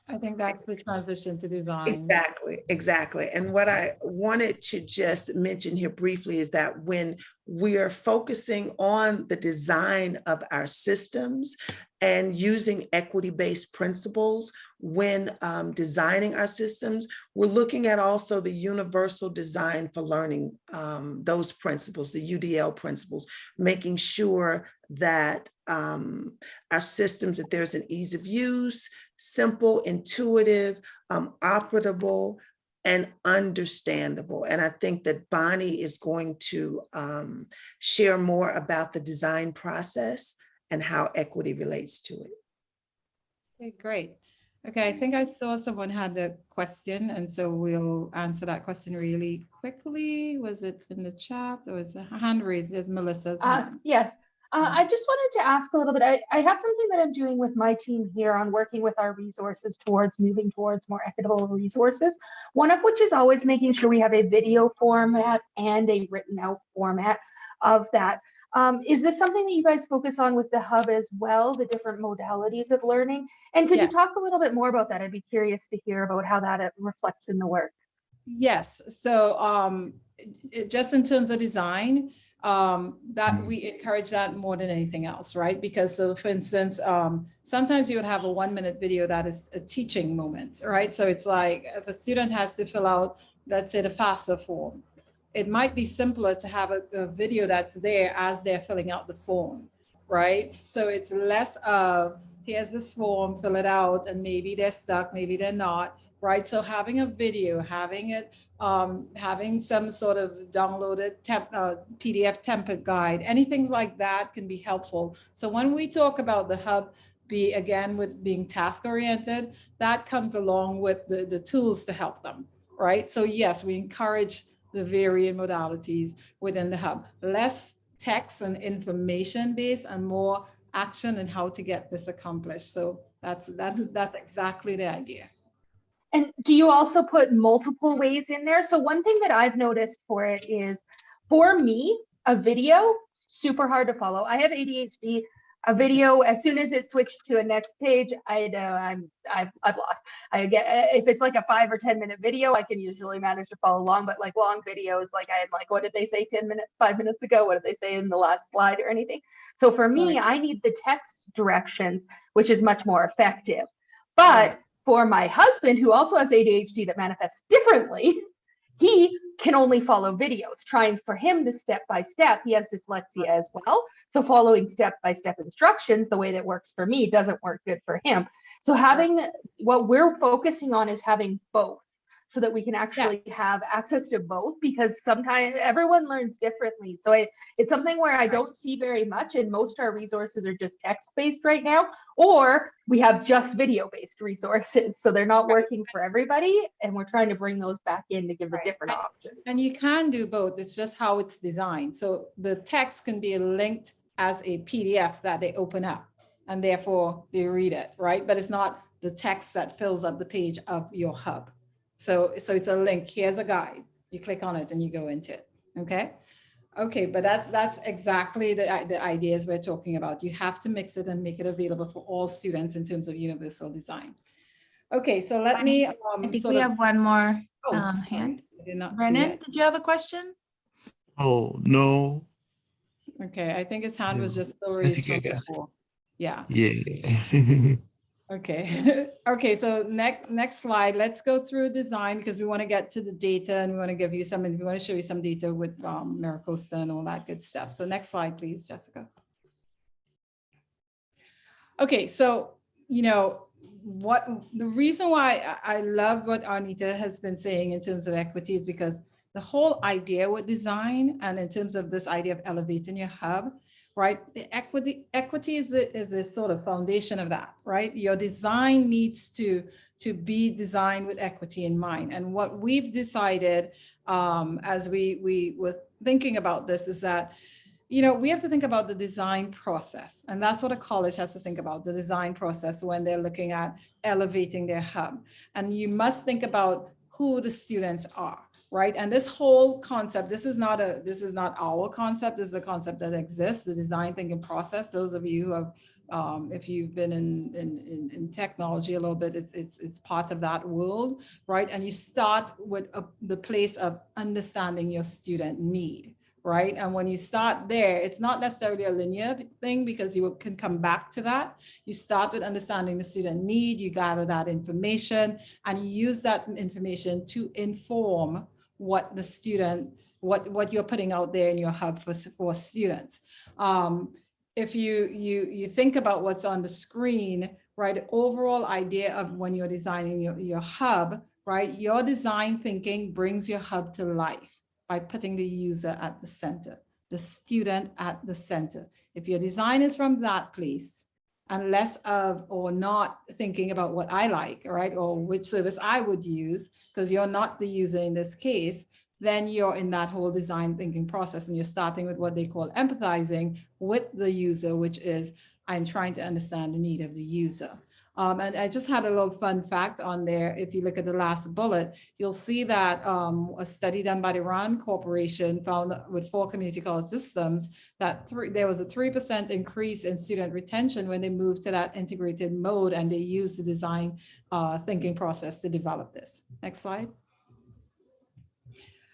I think that's the transition to design. Exactly, exactly. And what I wanted to just mention here briefly is that when we are focusing on the design of our systems and using equity-based principles when um, designing our systems, we're looking at also the universal design for learning, um, those principles, the UDL principles, making sure that um, our systems, that there's an ease of use, simple, intuitive, um, operable, and understandable. And I think that Bonnie is going to um, share more about the design process and how equity relates to it. Okay, great. Okay, I think I saw someone had a question, and so we'll answer that question really quickly. Was it in the chat or is a hand raised? There's Melissa's Uh, hand. yes, uh. I just wanted to ask a little bit. I, I have something that I'm doing with my team here on working with our resources towards moving towards more equitable resources. One of which is always making sure we have a video format and a written out format of that. Um, is this something that you guys focus on with the hub as well, the different modalities of learning? And could Yeah. you talk a little bit more about that? I'd be curious to hear about how that uh, reflects in the work. Yes, so um, just in terms of design, um, that we encourage that more than anything else, right? Because so for instance, um, sometimes you would have a one minute video that is a teaching moment, right? So it's like if a student has to fill out, let's say the FAFSA form, it might be simpler to have a, a video that's there as they're filling out the form, right? So it's less of, here's this form, fill it out, and maybe they're stuck, maybe they're not, right? So having a video, having it, um, having some sort of downloaded temp, uh, PDF template guide, anything like that can be helpful. So when we talk about the hub, be again with being task oriented, that comes along with the, the tools to help them, right? So yes, we encourage the varying modalities within the hub, less text and information based and more action and how to get this accomplished. So that's, that's, that's exactly the idea. And do you also put multiple ways in there? So one thing that I've noticed for it is, for me, a video, super hard to follow. I have ADHD. A video, as soon as it switched to a next page, I know I'm I've I've lost. I get if it's like a five or ten minute video, I can usually manage to follow along. But like long videos, like I'm like, what did they say ten minutes, five minutes ago? What did they say in the last slide or anything? So for me, I need the text directions, which is much more effective. But. For my husband, who also has ADHD that manifests differently, (laughs) he can only follow videos. Trying for him to step by step, he has dyslexia as well. So following step by step instructions, the way that works for me doesn't work good for him. So having what we're focusing on is having both so that we can actually have access to both because sometimes everyone learns differently. So I, it's something where I don't see very much and most our resources are just text based right now or we have just video based resources (laughs) so they're not working for everybody and we're trying to bring those back in to give Right. different And- options And you can do both. It's just how it's designed. So the text can be linked as a PDF that they open up and therefore they read it, right? But it's not the text that fills up the page of your hub. So, so it's a link. Here's a guide. You click on it and you go into it. Okay. Okay, but that's that's exactly the the ideas we're talking about. You have to mix it and make it available for all students in terms of universal design. Okay, so let me. I um, think sort we of- have one more oh, um, hand. I did not Brennan, it. did you have a question? Oh, no. Okay, I think his hand was just still raised from before. Yeah. Yeah. (laughs) Okay, (laughs) okay, so next, next slide, let's go through design because we want to get to the data and we want to give you some, we want to show you some data with um, MiraCosta and all that good stuff. So next slide, please, Jessica. Okay, so, you know, what, the reason why I, I love what Arnita has been saying in terms of equity is because the whole idea with design and in terms of this idea of elevating your hub, right? The equity, equity is the, is the sort of foundation of that, right? Your design needs to, to be designed with equity in mind. And what we've decided um, as we, we were thinking about this is that, you know, we have to think about the design process. And that's what a college has to think about, the design process when they're looking at elevating their hub. And you must think about who the students are right? And this whole concept, this is not a, this is not our concept, this is a concept that exists, the design thinking process. Those of you who have, um, if you've been in, in, in, technology a little bit, it's, it's, it's part of that world, right? And you start with a, the place of understanding your student need, right? And when you start there, it's not necessarily a linear thing because you can come back to that. You start with understanding the student need, you gather that information, and you use that information to inform what the student, what, what you're putting out there in your hub for, for students. Um, if you, you, you think about what's on the screen, right, overall idea of when you're designing your, your hub, right, your design thinking brings your hub to life by putting the user at the center, the student at the center. If your design is from that place, and less of or not thinking about what I like, right? Or which service I would use, because you're not the user in this case, then you're in that whole design thinking process and you're starting with what they call empathizing with the user, which is I'm trying to understand the need of the user. Um, and I just had a little fun fact on there. If you look at the last bullet, you'll see that um, a study done by the RAND Corporation found with four community college systems that three, there was a 3% increase in student retention when they moved to that integrated mode and they used the design uh, thinking process to develop this. Next slide.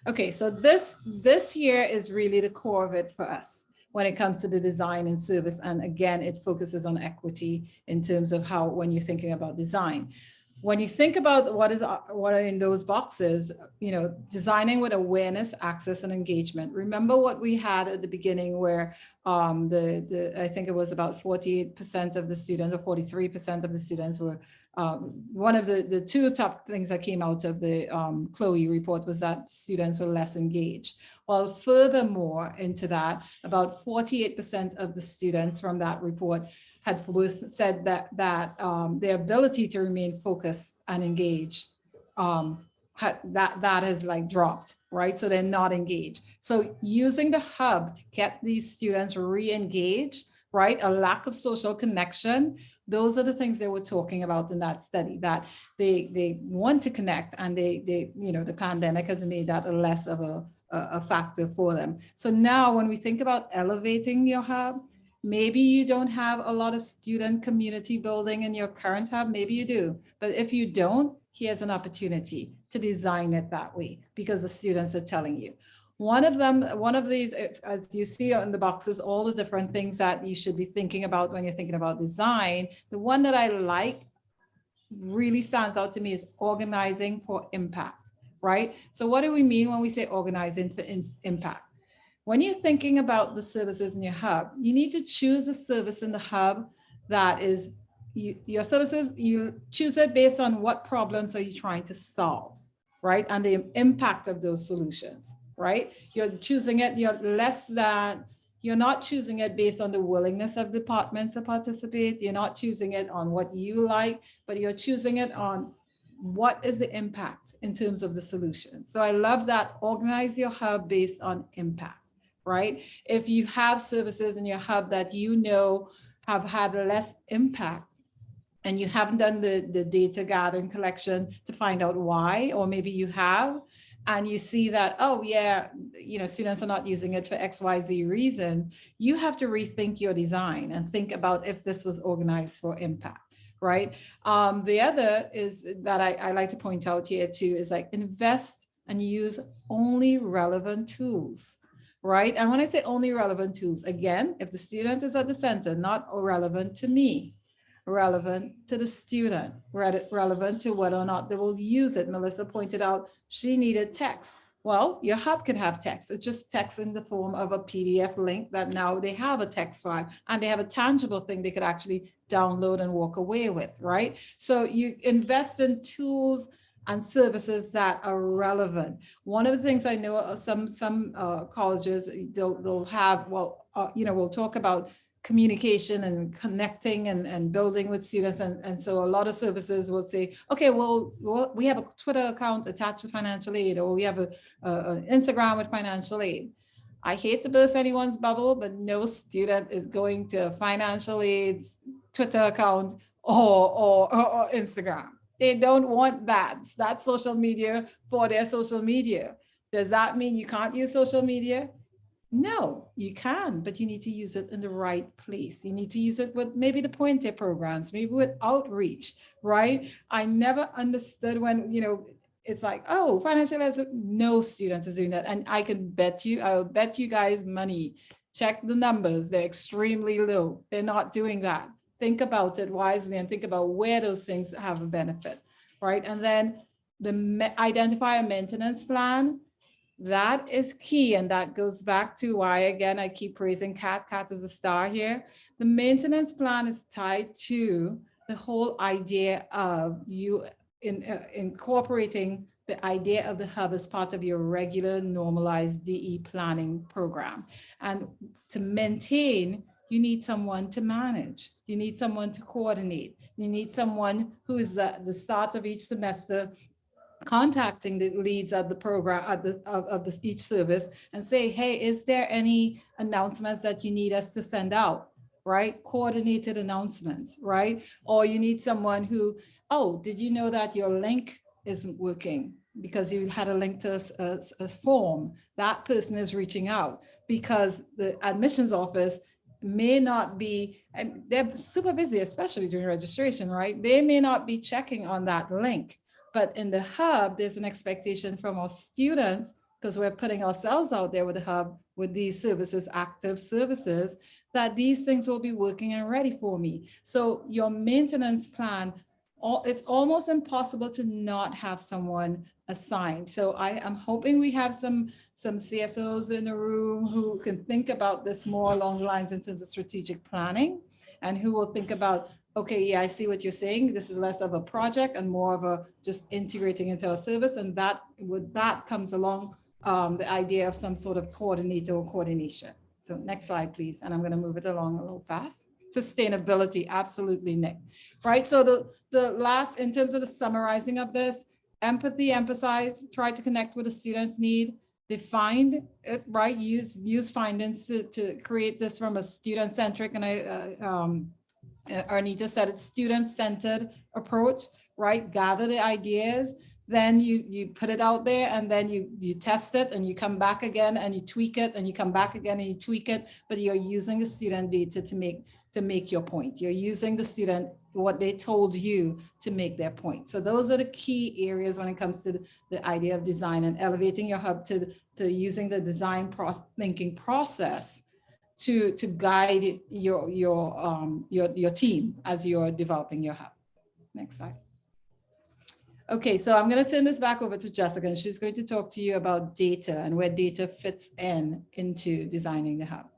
Okay, so this, this here is really the core of it for us when it comes to the design and service. And again, it focuses on equity in terms of how, when you're thinking about design. When you think about what is, what are in those boxes, you know, designing with awareness, access and engagement. Remember what we had at the beginning where um, the, the, I think it was about 48% of the students or 43% of the students were um, one of the, the two top things that came out of the um, Chloe report was that students were less engaged. Well, furthermore into that, about 48% of the students from that report had said that, that um, their ability to remain focused and engaged, um, had, that, that has like dropped, right? So they're not engaged. So using the hub to get these students re-engaged, right? A lack of social connection, those are the things they were talking about in that study that they they want to connect and they they you know the pandemic has made that less of a a factor for them. So now when we think about elevating your hub maybe you don't have a lot of student community building in your current hub. Maybe you do but if you don't here's an opportunity to design it that way because the students are telling you. One of them, one of these, as you see in the boxes, all the different things that you should be thinking about when you're thinking about design. The one that I like really stands out to me is organizing for impact, right? So what do we mean when we say in- impact? When you're thinking about the services in your hub, you need to choose a service in the hub that is you, your services, you choose it based on what problems are you trying to solve, right? And the impact of those solutions right? You're choosing it, you're less than, you're not choosing it based on the willingness of departments to participate. You're not choosing it on what you like, but you're choosing it on what is the impact in terms of the solution. So I love that organize your hub based on impact, right? If you have services in your hub that you know have had less impact, and you haven't done the, the data gathering collection to find out why, or maybe you have, and you see that, oh yeah, you know, students are not using it for X, Y, Z reason, you have to rethink your design and think about if this was organized for impact, right? Um, the other is that I, I like to point out here too, is like invest and use only relevant tools right? And when I say only relevant tools, again, if the student is at the center, not relevant to me, relevant to the student, relevant to whether or not they will use it. Melissa pointed out she needed text. Well, your hub could have text. It's just text in the form of a PDF link that now they have a text file and they have a tangible thing they could actually download and walk away with, right? So you invest in tools and services that are relevant. One of the things I know uh, some some uh, colleges they'll they'll have well uh, you know we'll talk about communication and connecting and, and building with students and, and so a lot of services will say okay well, well we have a Twitter account attached to financial aid or we have a Instagram with financial aid. I hate to burst anyone's bubble, but no student is going to financial aid's Twitter account or, or, or, or Instagram. They don't want that. That's social media for their social media. Does that mean you can't use social media? No, you can, but you need to use it in the right place. You need to use it with maybe the Puente programs, maybe with outreach, right? I never understood when, you know, it's like, oh, financial as no students is doing that. And I can bet you, I'll bet you guys money. Check the numbers, they're extremely low. They're not doing that think about it wisely and think about where those things have a benefit, right? And then the identify a maintenance plan, that is key. And that goes back to why, again, I keep praising Cat. Cat is a star here. The maintenance plan is tied to the whole idea of you in, uh, incorporating the idea of the hub as part of your regular normalized DE planning program. And to maintain you need someone to manage. You need someone to coordinate. You need someone who is at the start of each semester contacting the leads of the program of, the, of, of the, each service and say, hey, is there any announcements that you need us to send out? Right? Coordinated announcements, right? Or you need someone who, oh, did you know that your link isn't working because you had a link to a, a, a form? That person is reaching out because the admissions office may not be, they're super busy, especially during registration, right? They may not be checking on that link, but in the hub, there's an expectation from our students because we're putting ourselves out there with the hub with these services, active services, that these things will be working and ready for me. So your maintenance plan, it's almost impossible to not have someone assigned. So I am hoping we have some, some CSOs in the room who can think about this more along the lines in terms of strategic planning and who will think about, okay, yeah, I see what you're saying. This is less of a project and more of a just integrating into a service. And that with that comes along um, the idea of some sort of coordinator or coordination. So next slide, please. And I'm going to move it along a little fast sustainability absolutely nick right so the the last in terms of the summarizing of this empathy, emphasize, try to connect with the student's need, define it, right? Use use findings to, to create this from a student-centric, and I, uh, um, uh, Arnita said it's student-centered approach, right? Gather the ideas, then you you put it out there and then you you test it and you come back again and you tweak it and you come back again and you tweak it, but you're using the student data to make to make your point. You're using the student what they told you to make their point. So those are the key areas when it comes to the idea of design and elevating your hub to, to using the design process, thinking process to, to guide your, your, um, your, your team as you're developing your hub. Next slide. Okay, so I'm going to turn this back over to Jessica and she's going to talk to you about data and where data fits in into designing the hub.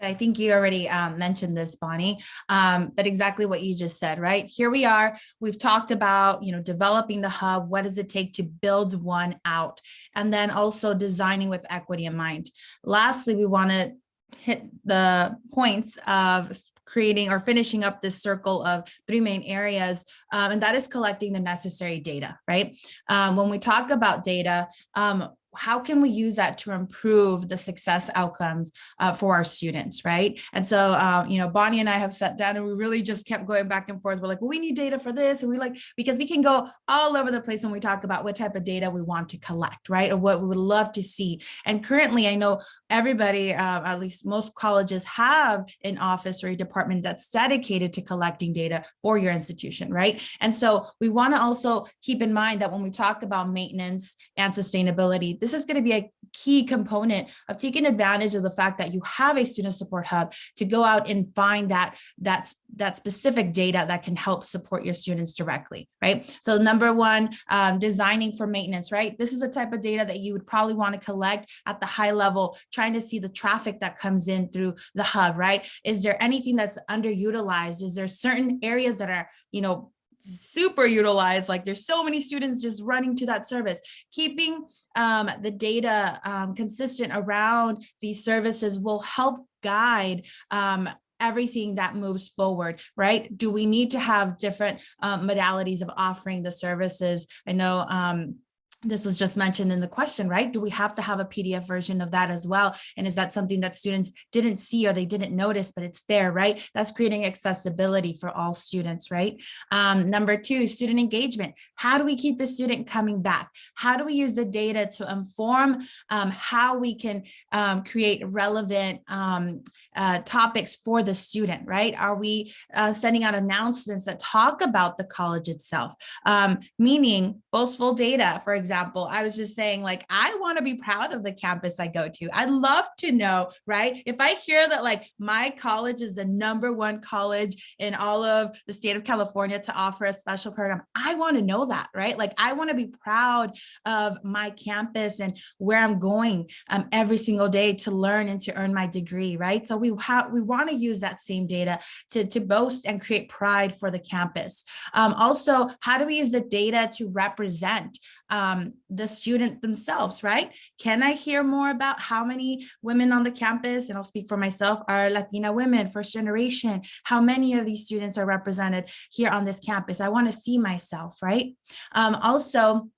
I think you already um, mentioned this, Bonnie, um, but exactly what you just said, right? Here we are. We've talked about, you know, developing the hub. What does it take to build one out? And then also designing with equity in mind. Lastly, we want to hit the points of creating or finishing up this circle of three main areas, um, and that is collecting the necessary data, right? Um, when we talk about data, um, how can we use that to improve the success outcomes uh, for our students, right? And so, um, you know, Bonnie and I have sat down and we really just kept going back and forth. We're like, well, we need data for this. And we like, because we can go all over the place when we talk about what type of data we want to collect, right? Or what we would love to see. And currently, I know everybody, uh, at least most colleges have an office or a department that's dedicated to collecting data for your institution, right? And so we want to also keep in mind that when we talk about maintenance and sustainability, this is going to be a key component of taking advantage of the fact that you have a student support hub to go out and find that that's that specific data that can help support your students directly, right? So number one, um, designing for maintenance, right? This is the type of data that you would probably want to collect at the high level, trying to see the traffic that comes in through the hub, right? Is there anything that's underutilized? Is there certain areas that are, you know, super utilized like there's so many students just running to that service keeping um, the data um, consistent around these services will help guide um, everything that moves forward, right? Do we need to have different um, modalities of offering the services? I know um, this was just mentioned in the question, right? Do we have to have a PDF version of that as well? And is that something that students didn't see or they didn't notice, but it's there, right? That's creating accessibility for all students, right? Um, number two, student engagement. How do we keep the student coming back? How do we use the data to inform um, how we can um, create relevant um, uh, topics for the student, right? Are we uh, sending out announcements that talk about the college itself? Um, meaning boastful data, for example, I was just saying like, I want to be proud of the campus I go to. I'd love to know, right? If I hear that like my college is the number one college in all of the state of California to offer a special program, I want to know that, right? Like I want to be proud of my campus and where I'm going um, every single day to learn and to earn my degree, right? So we have we want to use that same data to, to boast and create pride for the campus. Um, also, how do we use the data to represent um, the student themselves, right? Can I hear more about how many women on the campus, and I'll speak for myself, are Latina women, first generation? How many of these students are represented here on this campus? I want to see myself, right? Um, also,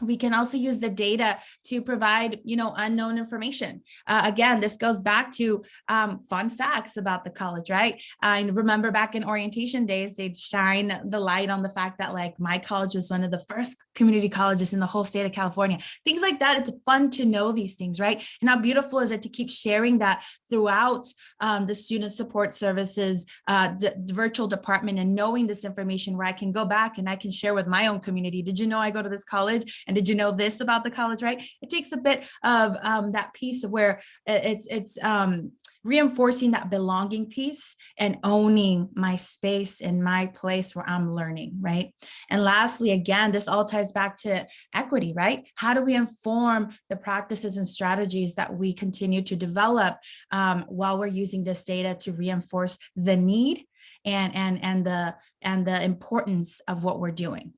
we can also use the data to provide, you know, unknown information. Uh, again, this goes back to um, fun facts about the college, right? I remember back in orientation days, they'd shine the light on the fact that like my college was one of the first community colleges in the whole state of California. Things like that, it's fun to know these things, right? And how beautiful is it to keep sharing that throughout um, the student support services uh, virtual department and knowing this information where I can go back and I can share with my own community. Did you know I go to this college? And did you know this about the college, right? It takes a bit of um, that piece of where it's, it's um, reinforcing that belonging piece and owning my space and my place where I'm learning, right? And lastly, again, this all ties back to equity, right? How do we inform the practices and strategies that we continue to develop um, while we're using this data to reinforce the need and, and, and, the, and the importance of what we're doing?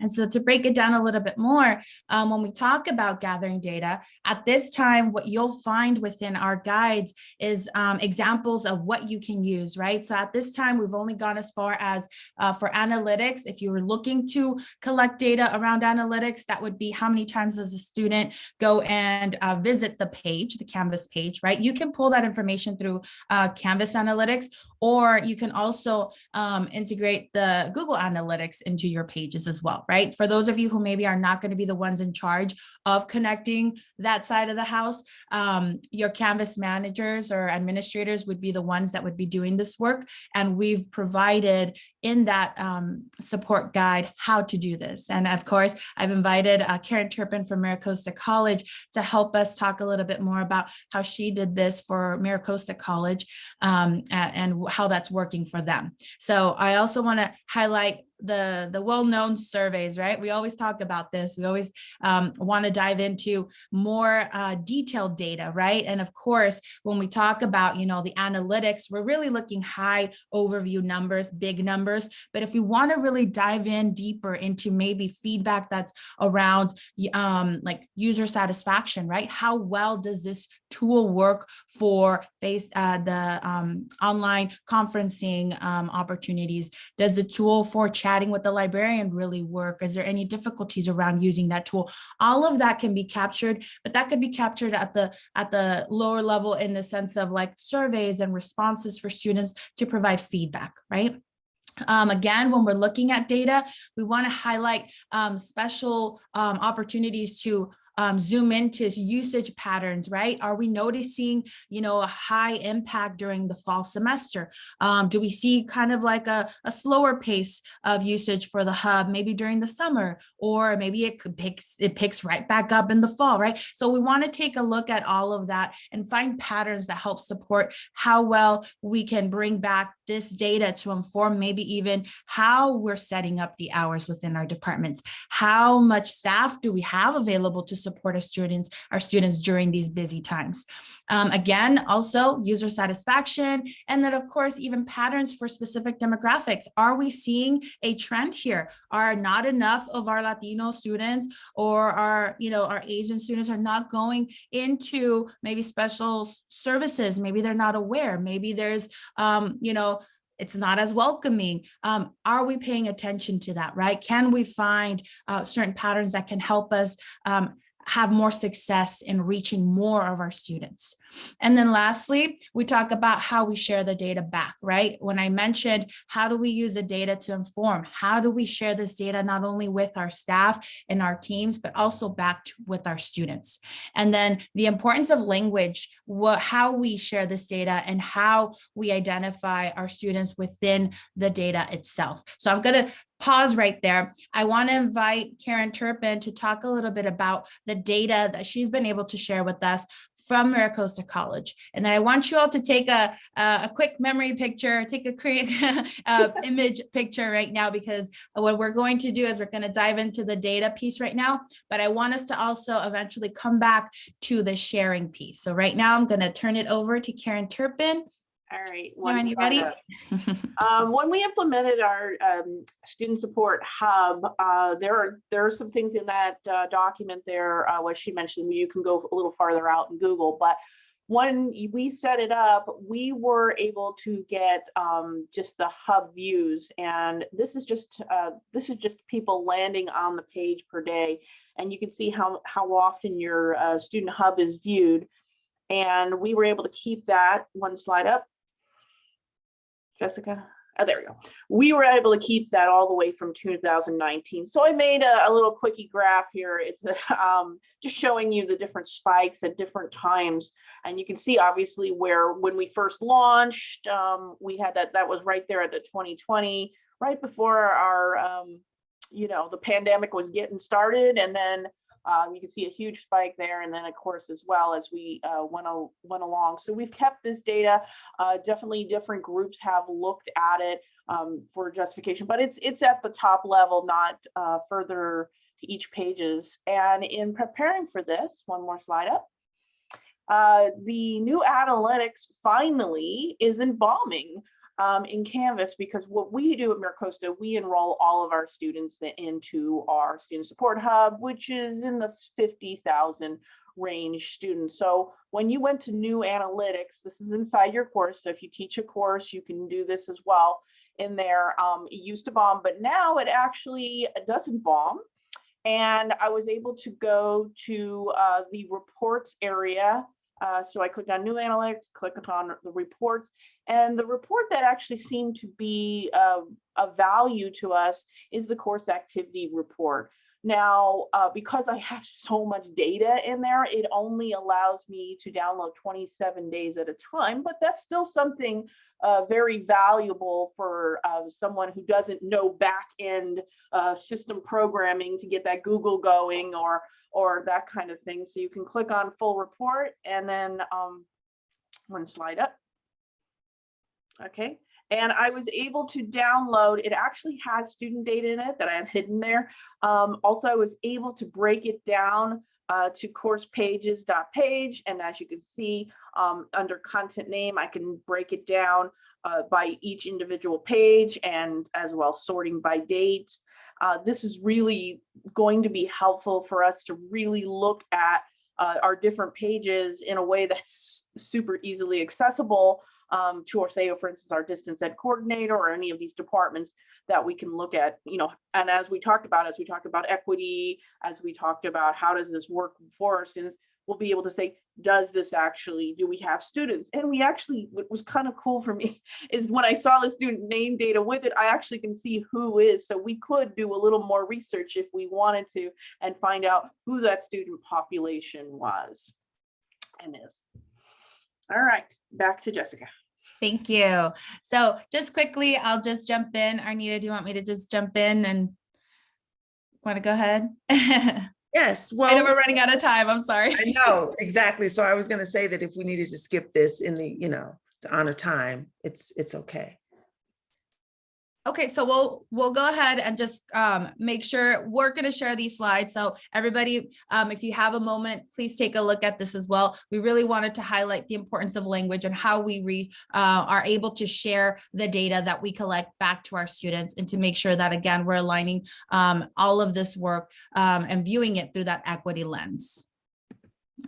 And so to break it down a little bit more, um, when we talk about gathering data, at this time, what you'll find within our guides is um, examples of what you can use, right? So at this time, we've only gone as far as uh, for analytics, if you were looking to collect data around analytics, that would be how many times does a student go and uh, visit the page, the Canvas page, right? You can pull that information through uh, Canvas Analytics, or you can also um, integrate the Google Analytics into your pages as well, right? For those of you who maybe are not going to be the ones in charge of connecting that side of the house, um, your Canvas managers or administrators would be the ones that would be doing this work. And we've provided in that um, support guide how to do this. And of course, I've invited uh, Karen Turpin from MiraCosta College to help us talk a little bit more about how she did this for MiraCosta College um, and how that's working for them. So I also want to highlight the the well-known surveys right we always talk about this we always um, want to dive into more uh, detailed data, right? And of course, when we talk about, you know, the analytics, we're really looking high overview numbers, big numbers. But if we want to really dive in deeper into maybe feedback that's around um, like user satisfaction, right? How well does this tool work for face uh, the um, online conferencing um, opportunities? Does the tool for chatting with the librarian really work? Is there any difficulties around using that tool? All of that can be captured, but that could be captured at the at the lower level in the sense of like surveys and responses for students to provide feedback, right? Um, again, when we're looking at data, we want to highlight um, special um, opportunities to um, zoom into usage patterns, right? Are we noticing, you know, a high impact during the fall semester? Um, do we see kind of like a, a slower pace of usage for the hub, maybe during the summer, or maybe it could picks, it picks right back up in the fall, right? So we want to take a look at all of that and find patterns that help support how well we can bring back this data to inform maybe even how we're setting up the hours within our departments. How much staff do we have available to support our students, our students during these busy times? Um, again, also user satisfaction, and then of course, even patterns for specific demographics. Are we seeing a trend here? Are not enough of our Latino students or our, you know, our Asian students are not going into maybe special services? Maybe they're not aware. Maybe there's, um, you know, it's not as welcoming. Um, are we paying attention to that, right? Can we find uh, certain patterns that can help us um, have more success in reaching more of our students. And then lastly, we talk about how we share the data back, right? When I mentioned, how do we use the data to inform? How do we share this data not only with our staff and our teams, but also back to, with our students? And then the importance of language, what, how we share this data and how we identify our students within the data itself. So I'm gonna pause right there. I want to invite Karen Turpin to talk a little bit about the data that she's been able to share with us from MiraCosta College. And then I want you all to take a, a, a quick memory picture, take a quick (laughs) uh, (laughs) image picture right now, because what we're going to do is we're going to dive into the data piece right now, but I want us to also eventually come back to the sharing piece. So right now I'm going to turn it over to Karen Turpin. All right. One you ready? Um, when we implemented our um, student support hub, uh, there are there are some things in that uh, document there. Uh, what she mentioned, you can go a little farther out in Google, but when we set it up, we were able to get um, just the hub views, and this is just uh, this is just people landing on the page per day, and you can see how how often your uh, student hub is viewed, and we were able to keep that one slide up. Jessica? Oh, there we go. We were able to keep that all the way from 2019. So I made a, a little quickie graph here. It's (laughs) um, just showing you the different spikes at different times. And you can see obviously where when we first launched, um, we had that, that was right there at the 2020, right before our, um, you know, the pandemic was getting started. And then um, you can see a huge spike there, and then of course as well as we uh, went, went along. So we've kept this data. Uh, definitely, different groups have looked at it um, for justification, but it's it's at the top level, not uh, further to each pages. And in preparing for this, one more slide up. Uh, the new analytics finally is embalming um, in Canvas because what we do at MiraCosta, we enroll all of our students into our student support hub, which is in the 50,000 range students. So when you went to new analytics, this is inside your course. So if you teach a course, you can do this as well in there. Um, it used to bomb, but now it actually doesn't bomb. And I was able to go to uh, the reports area uh, so I clicked on new analytics, clicked on the reports, and the report that actually seemed to be uh, of value to us is the course activity report. Now, uh, because I have so much data in there, it only allows me to download 27 days at a time, but that's still something uh, very valuable for uh, someone who doesn't know back end uh, system programming to get that Google going or or that kind of thing. So you can click on full report and then um, one slide up. Okay, and I was able to download, it actually has student data in it that I have hidden there. Um, also, I was able to break it down uh, to course pages dot page. And as you can see, um, under content name, I can break it down uh, by each individual page and as well sorting by date. Uh, this is really going to be helpful for us to really look at uh, our different pages in a way that's super easily accessible um, to our say, for instance, our distance ed coordinator or any of these departments that we can look at, you know, and as we talked about, as we talked about equity, as we talked about how does this work for our students, we'll be able to say, does this actually, do we have students? And we actually, what was kind of cool for me (laughs) is when I saw the student name data with it, I actually can see who is. So we could do a little more research if we wanted to and find out who that student population was and is. All right, back to Jessica. Thank you. So just quickly, I'll just jump in. Arnita, do you want me to just jump in and want to go ahead? (laughs) I Yes, know well, we're running out of time. I'm sorry. I know, exactly. So I was gonna say that if we needed to skip this in the, you know, to honor time, it's, it's okay. Okay, so we'll, we'll go ahead and just um, make sure, we're gonna share these slides. So everybody, um, if you have a moment, please take a look at this as well. We really wanted to highlight the importance of language and how we re, uh, are able to share the data that we collect back to our students and to make sure that, again, we're aligning um, all of this work um, and viewing it through that equity lens.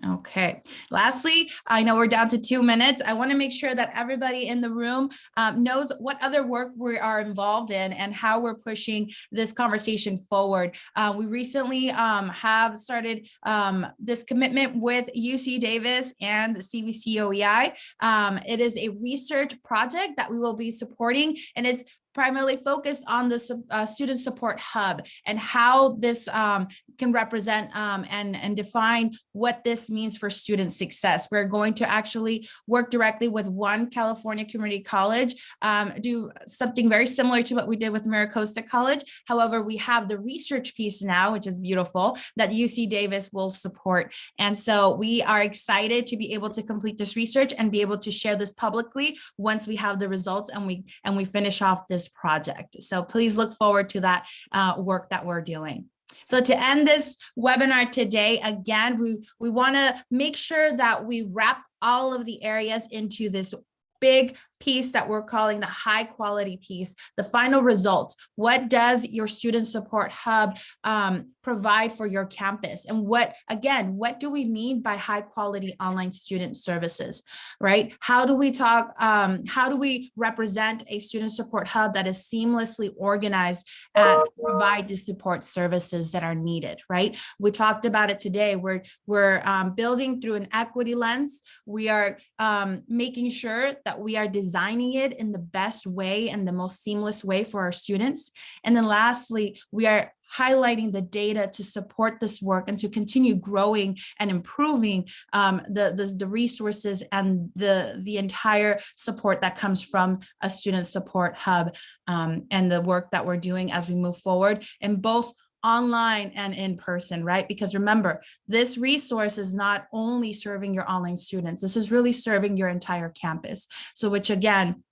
Okay, lastly, I know we're down to two minutes. I want to make sure that everybody in the room um, knows what other work we are involved in and how we're pushing this conversation forward. Uh, we recently um, have started um, this commitment with UC Davis and the CVC OEI. Um, it is a research project that we will be supporting and it's primarily focused on the uh, student support hub and how this um, can represent um, and, and define what this means for student success. We're going to actually work directly with one California community college, um, do something very similar to what we did with MiraCosta College. However, we have the research piece now, which is beautiful, that UC Davis will support. And so we are excited to be able to complete this research and be able to share this publicly once we have the results and we and we finish off this project. So please look forward to that uh, work that we're doing. So to end this webinar today, again, we, we want to make sure that we wrap all of the areas into this big piece that we're calling the high quality piece, the final results. What does your student support hub um, provide for your campus? And what, again, what do we mean by high quality online student services, right? How do we talk, um, how do we represent a student support hub that is seamlessly organized uh, to provide the support services that are needed, right? We talked about it today. We're, we're um, building through an equity lens. We are um, making sure that we are designing it in the best way and the most seamless way for our students. And then lastly, we are highlighting the data to support this work and to continue growing and improving um, the, the, the resources and the, the entire support that comes from a student support hub um, and the work that we're doing as we move forward in both online and in person, right? Because remember, this resource is not only serving your online students, this is really serving your entire campus. So which again,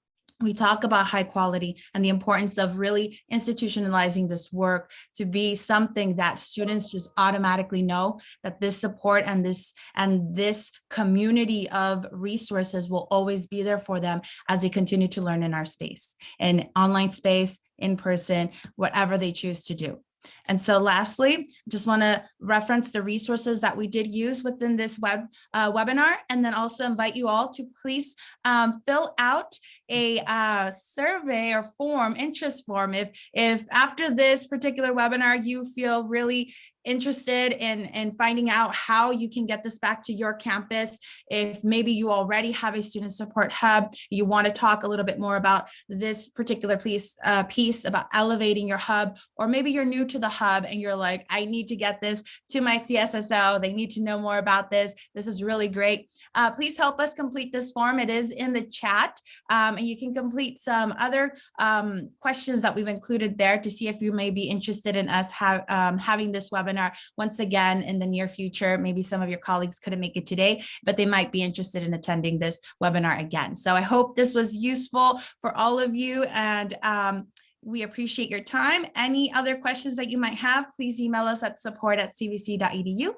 we talk about high quality and the importance of really institutionalizing this work to be something that students just automatically know that this support and this and this community of resources will always be there for them as they continue to learn in our space in online space in person whatever they choose to do. And so lastly, just want to reference the resources that we did use within this web uh, webinar, and then also invite you all to please um, fill out a uh, survey or form, interest form. If, if after this particular webinar, you feel really interested in, in finding out how you can get this back to your campus, if maybe you already have a student support hub, you want to talk a little bit more about this particular piece, uh, piece about elevating your hub, or maybe you're new to the hub and you're like, I need to get this to my CSSO. They need to know more about this. This is really great. Uh, please help us complete this form. It is in the chat um, and you can complete some other um, questions that we've included there to see if you may be interested in us have, um, having this webinar once again in the near future. Maybe some of your colleagues couldn't make it today, but they might be interested in attending this webinar again. So I hope this was useful for all of you and um, We appreciate your time. Any other questions that you might have, please email us at support@cvc.edu. E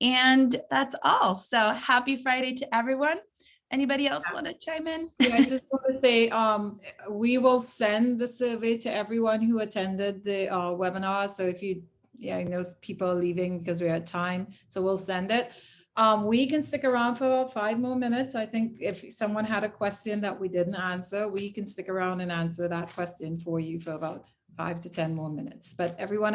And that's all. So happy Friday to everyone. Anybody else want to chime in? Yeah, I just want to say, um, we will send the survey to everyone who attended the, uh, webinar. So if you, yeah, I know people are leaving because we're at time, so we'll send it. Um, we can stick around for about five more minutes. I think if someone had a question that we didn't answer, we can stick around and answer that question for you for about five to 10 more minutes. But everyone